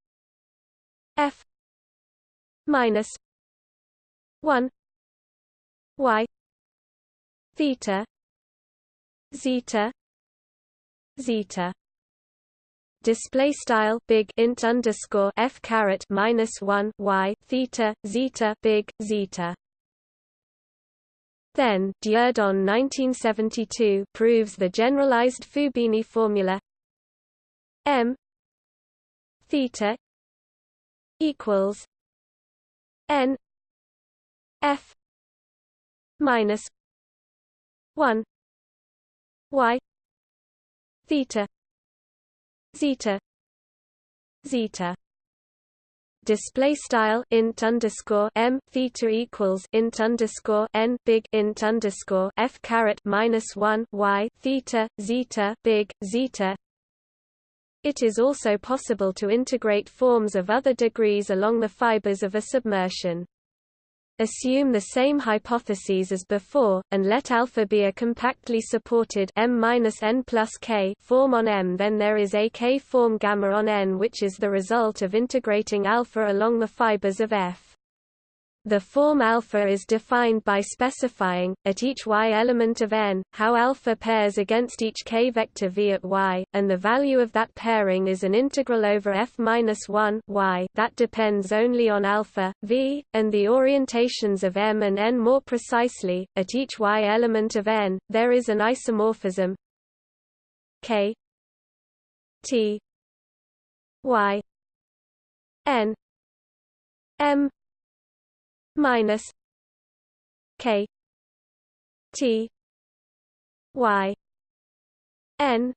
f minus one y theta. Zeta. Zeta. Display style big int underscore f caret minus one y theta zeta big zeta. Then Dieudonné 1972 proves the generalized Fubini formula. M theta equals n f minus 1 y theta zeta zeta display style int underscore m theta equals int underscore n big int underscore f caret minus one y theta zeta big zeta. It is also possible to integrate forms of other degrees along the fibers of a submersion. Assume the same hypotheses as before, and let alpha be a compactly supported m-n plus k form on M. Then there is a k form gamma on N, which is the result of integrating alpha along the fibers of F. The form alpha is defined by specifying, at each y element of n, how alpha pairs against each k vector v at y, and the value of that pairing is an integral over f-1 y. That depends only on alpha, v, and the orientations of m and n more precisely, at each y element of n, there is an isomorphism k t y n m minus k t y n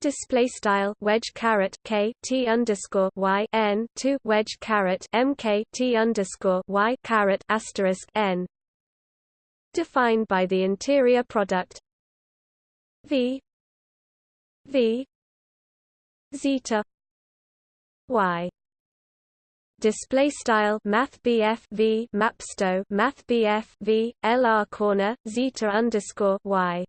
display style wedge caret k t underscore y n to wedge caret m k t underscore y caret asterisk n defined by the interior product v v zeta y display style math BF V mapsto math BF V LR corner zeta underscore Y.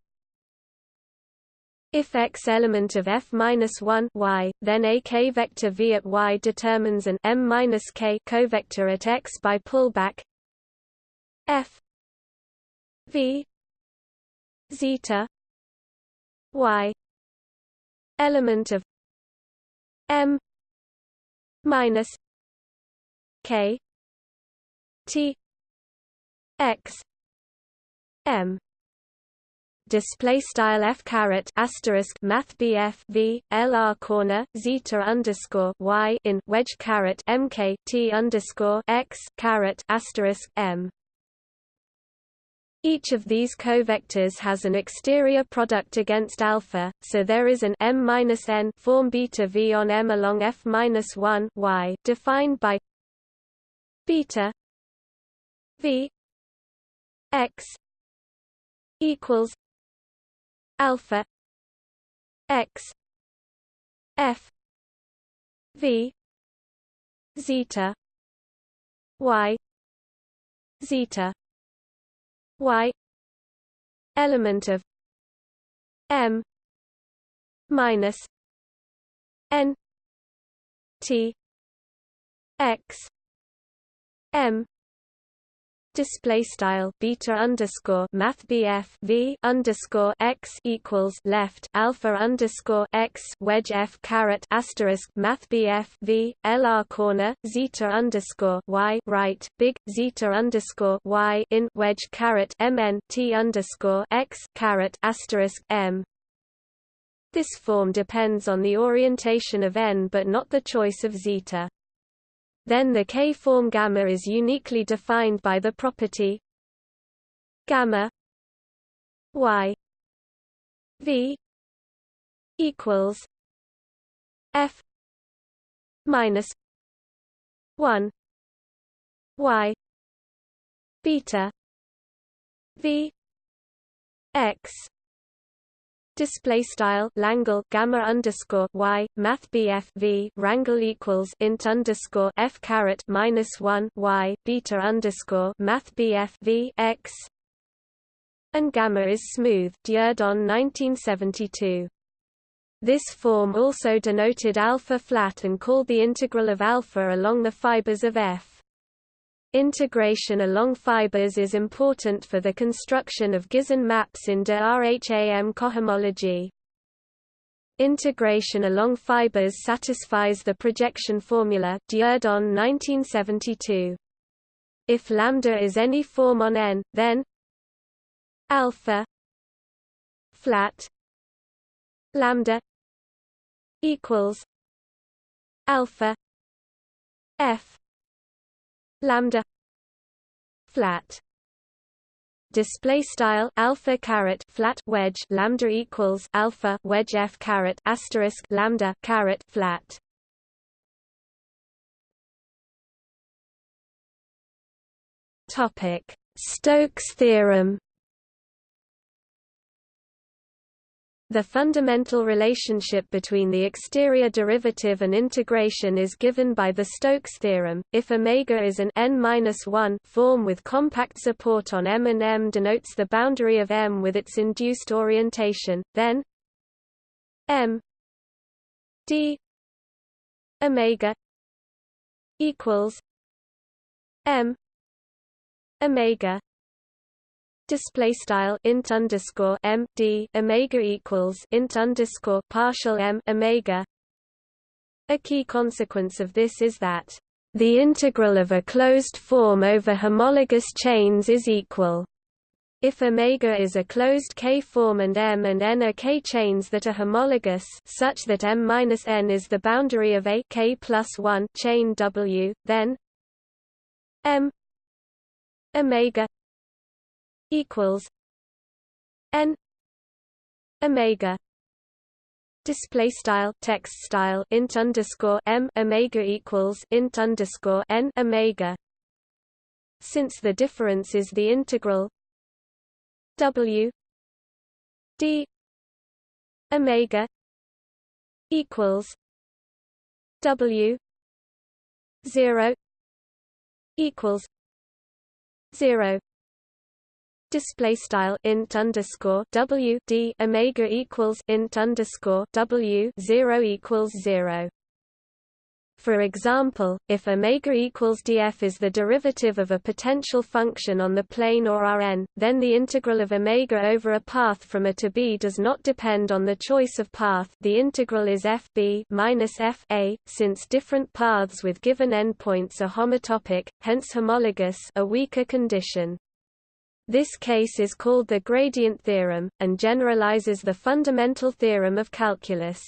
If X element of F minus one Y, then a K vector V at Y determines an M minus K covector at X by pullback F V zeta Y element of M minus K T X M. Display style f caret asterisk math bf v lr corner zeta underscore y in wedge caret mk t underscore x caret asterisk m. Each of these covectors has an exterior product against alpha, so there is an m minus n form beta v on m along f-1 y defined by beta v x equals alpha x f v zeta y zeta y element of m minus n t x m. Display style beta underscore math v underscore x equals left alpha underscore x wedge f caret asterisk math v lr corner zeta underscore y right big zeta underscore y in wedge caret mn t underscore x caret asterisk m. This form depends on the orientation of n but not the choice of zeta then the K-form gamma is uniquely defined by the property gamma y v equals f minus 1 y beta v x display style Langle gamma underscore y math BF V rangle equals int underscore F caret minus one y beta underscore math BF V x. And gamma is smooth Dieudonné 1972 this form also denoted alpha flat and called the integral of alpha along the fibers of F Integration along fibers is important for the construction of Gysin maps in de RHAM cohomology. Integration along fibers satisfies the projection formula Dieudonné 1972. If lambda is any form on n, then alpha flat lambda equals alpha f lambda flat display style alpha caret flat wedge lambda equals alpha wedge f caret asterisk lambda caret flat. Topic Stokes theorem The fundamental relationship between the exterior derivative and integration is given by the Stokes theorem. If omega is an n-1 form with compact support on M and M denotes the boundary of M with its induced orientation, then M d omega equals M omega display style int underscore m d omega equals int underscore partial m omega. A key consequence of this is that the integral of a closed form over homologous chains is equal. If omega is a closed K-form and M and N are K-chains that are homologous such that M minus N is the boundary of a K plus 1 chain W, then M omega equals n omega display style text style int underscore m omega equals int underscore n omega. Since the difference is the integral w d omega equals w 0 equals 0 display style int underscore w d omega equals int underscore w zero equals zero. For example, if omega equals df is the derivative of a potential function on the plane or Rn, then the integral of omega over a path from A to B does not depend on the choice of path. The integral is fb minus f a, since different paths with given endpoints are homotopic, hence homologous, a weaker condition. This case is called the gradient theorem, and generalizes the fundamental theorem of calculus.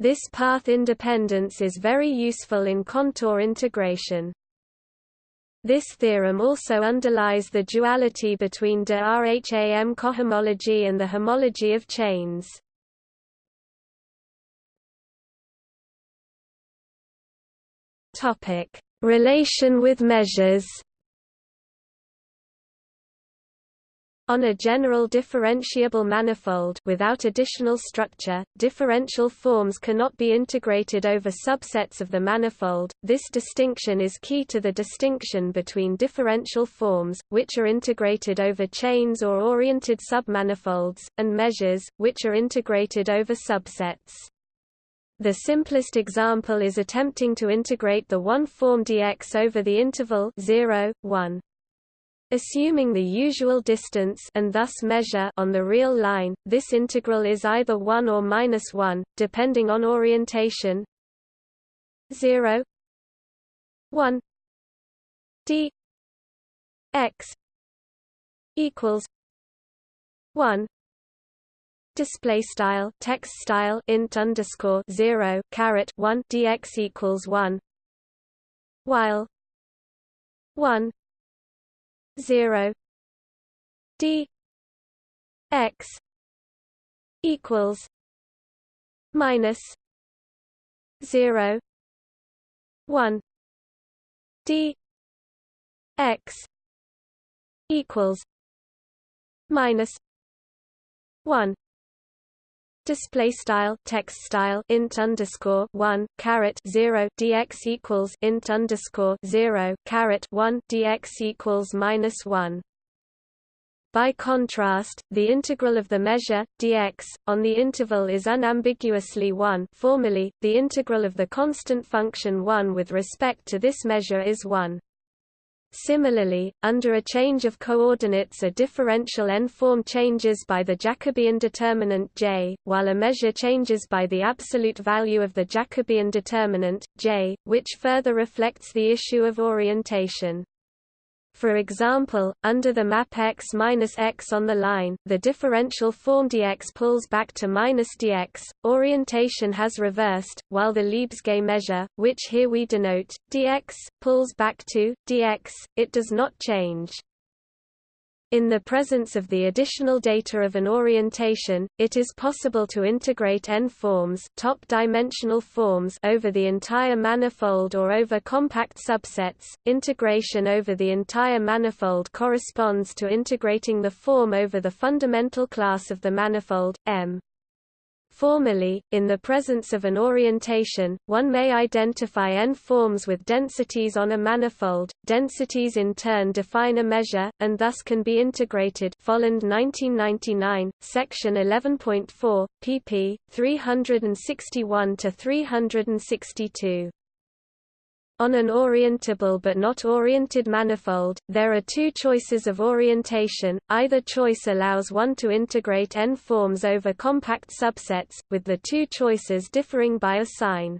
This path independence is very useful in contour integration. This theorem also underlies the duality between de Rham cohomology and the homology of chains. Relation with measures On a general differentiable manifold without additional structure, differential forms cannot be integrated over subsets of the manifold. This distinction is key to the distinction between differential forms, which are integrated over chains or oriented submanifolds, and measures, which are integrated over subsets. The simplest example is attempting to integrate the one-form dx over the interval 0, 1. Assuming the usual distance and thus measure on the real line, this integral is either 1 or minus 1, depending on orientation. 0 1 d. X. Equals 1 display style text style int underscore 0 caret 1 dx equals 1 while 1 zero D X equals minus zero one D X equals minus one Display style text style int underscore one caret zero dx equals int underscore zero caret one dx equals minus one. By contrast, the integral of the measure dx on the interval is unambiguously 1. Formally, the integral of the constant function 1 with respect to this measure is 1. Similarly, under a change of coordinates a differential n-form changes by the Jacobian determinant J, while a measure changes by the absolute value of the Jacobian determinant, J, which further reflects the issue of orientation. For example, under the map x minus x on the line, the differential form dx pulls back to minus dx, orientation has reversed, while the Lebesgue measure, which here we denote, dx, pulls back to, dx, it does not change. In the presence of the additional data of an orientation, it is possible to integrate n-forms top-dimensional forms over the entire manifold or over compact subsets. Integration over the entire manifold corresponds to integrating the form over the fundamental class of the manifold, M. Formally, in the presence of an orientation, one may identify n-forms with densities on a manifold. Densities in turn define a measure, and thus can be integrated Folland 1999, section 11.4, pp. 361–362. On an orientable but not oriented manifold, there are two choices of orientation, either choice allows one to integrate n-forms over compact subsets, with the two choices differing by a sign.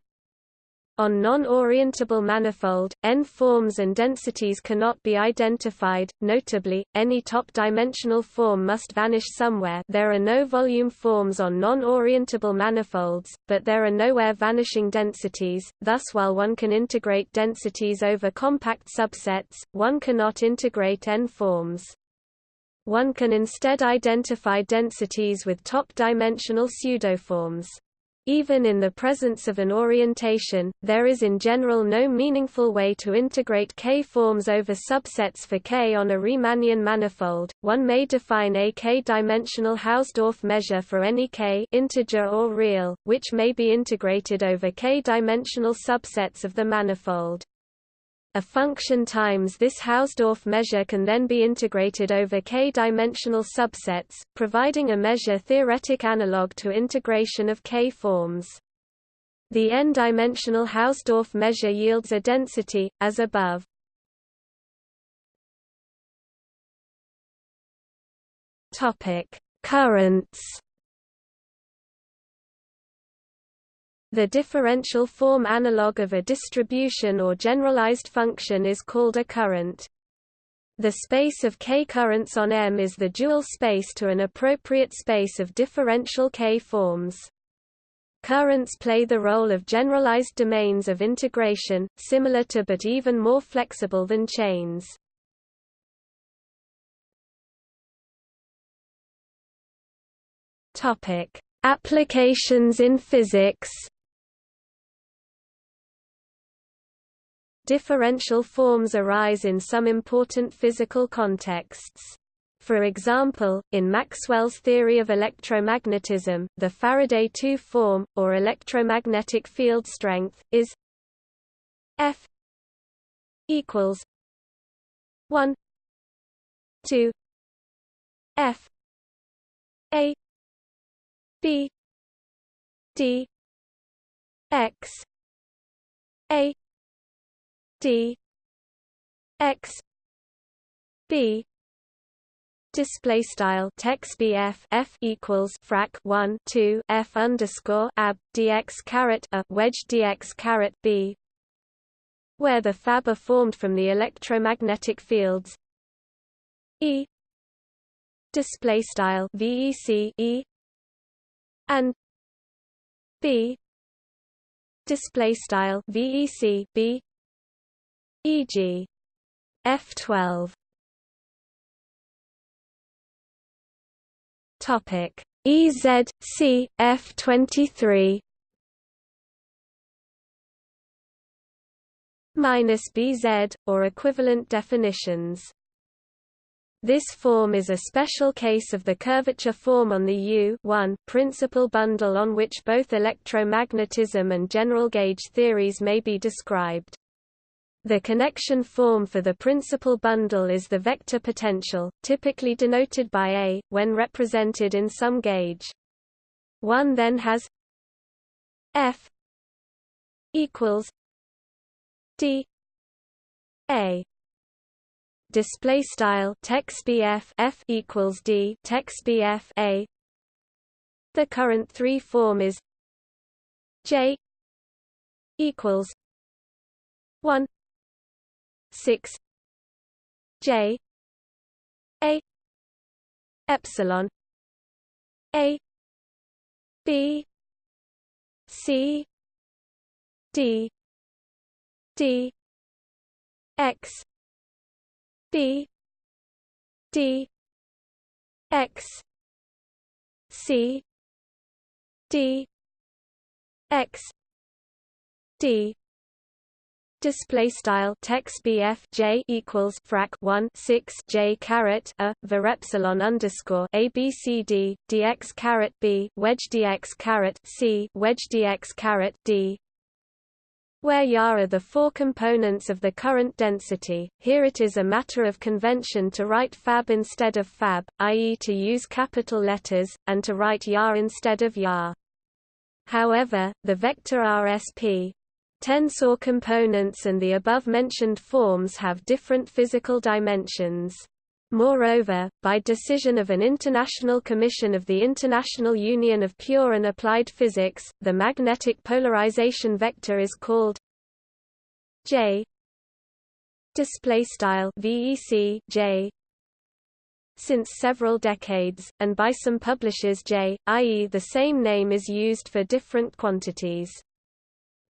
On non-orientable manifold, n-forms and densities cannot be identified, notably, any top-dimensional form must vanish somewhere there are no volume forms on non-orientable manifolds, but there are nowhere vanishing densities, thus while one can integrate densities over compact subsets, one cannot integrate n-forms. One can instead identify densities with top-dimensional pseudoforms. Even in the presence of an orientation, there is in general no meaningful way to integrate K-forms over subsets for K on a Riemannian manifold. One may define a K-dimensional Hausdorff measure for any K integer or real, which may be integrated over K-dimensional subsets of the manifold. A function times this Hausdorff measure can then be integrated over k-dimensional subsets, providing a measure-theoretic analog to integration of k-forms. The n-dimensional Hausdorff measure yields a density, as above. Currents The differential form analog of a distribution or generalized function is called a current. The space of k currents on M is the dual space to an appropriate space of differential k forms. Currents play the role of generalized domains of integration, similar to but even more flexible than chains. Applications in physics Differential forms arise in some important physical contexts. For example, in Maxwell's theory of electromagnetism, the Faraday 2 form, or electromagnetic field strength, is F equals 1 2 F A B D X A d x b display style text bf f equals frac 1 2 f underscore ab dx caret a wedge dx caret b where the fab are formed from the electromagnetic fields. E display style vec e and b display style vec b e.g. F12 Topic EZ C F23 minus BZ or equivalent definitions this form is a special case of the curvature form on the U principal bundle on which both electromagnetism and general gauge theories may be described. The connection form for the principal bundle is the vector potential, typically denoted by A, when represented in some gauge. One then has F equals D A display style text BF F equals D text BF A the current 3 form is J equals 1 six J A epsilon A B C D D X B D X C D X D display style text bf j equals frac 1 6 j caret a var epsilon underscore a b c d dx caret b wedge dx caret c wedge dx caret d where Ya are the four components of the current density, here it is a matter of convention to write fab instead of fab, i.e. to use capital letters, and to write Ya instead of Ya. However, the vector RSP, Tensor components and the above-mentioned forms have different physical dimensions. Moreover, by decision of an international commission of the International Union of Pure and Applied Physics, the magnetic polarization vector is called J display style VEC J since several decades and by some publishers J i.e. the same name is used for different quantities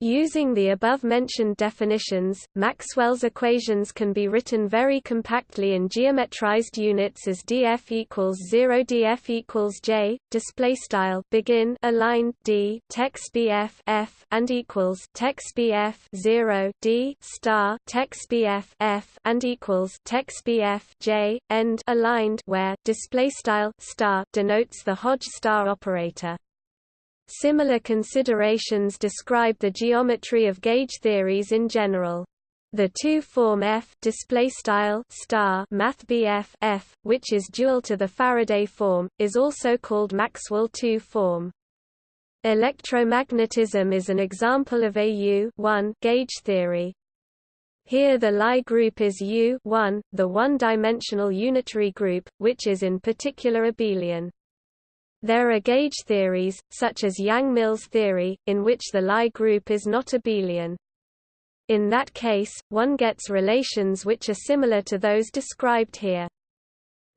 Using the above-mentioned definitions, Maxwell's equations can be written very compactly in geometrized units as df equals 0 df equals j display style begin aligned d text bf f and equals text bf 0 d star text bf f and equals text bf j end aligned where display style star denotes the Hodge star operator. Similar considerations describe the geometry of gauge theories in general. The two-form F display style star mathbf F, which is dual to the Faraday form, is also called Maxwell two-form. Electromagnetism is an example of a U gauge theory. Here the Lie group is U the one-dimensional unitary group, which is in particular abelian. There are gauge theories, such as Yang-Mills theory, in which the Lie group is not abelian. In that case, one gets relations which are similar to those described here.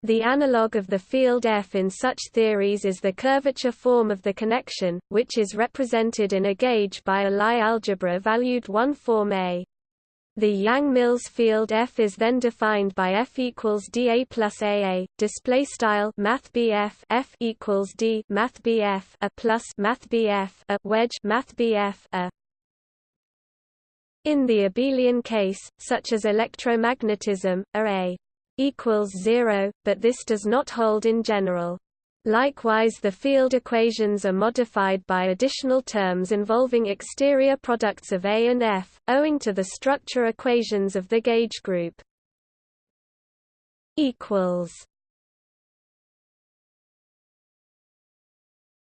The analog of the field F in such theories is the curvature form of the connection, which is represented in a gauge by a Lie algebra valued one form A. The Yang-Mills field F is then defined by F equals dA plus AA. Display style Math F equals D Math a plus Math a wedge Math a. In the abelian case, such as electromagnetism, A equals zero, but this does not hold in general. Likewise the field equations are modified by additional terms involving exterior products of A and F, owing to the structure equations of the gauge group.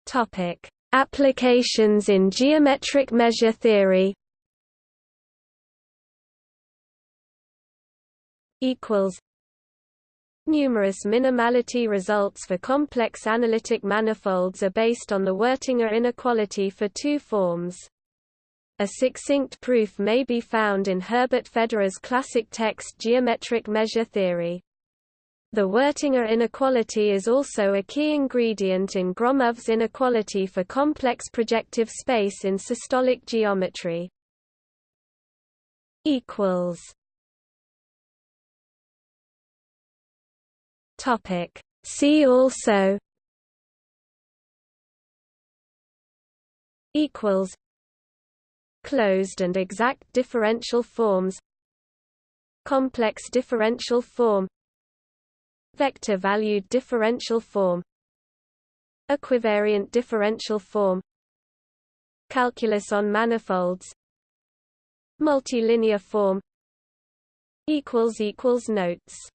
Topic. Applications in geometric measure theory Numerous minimality results for complex analytic manifolds are based on the Wirtinger inequality for two forms. A succinct proof may be found in Herbert Federer's classic text Geometric Measure Theory. The Wirtinger inequality is also a key ingredient in Gromov's inequality for complex projective space in systolic geometry. equals Topic. See also equals closed and exact differential forms complex differential form vector valued differential form equivariant differential form calculus on manifolds multilinear form equals equals notes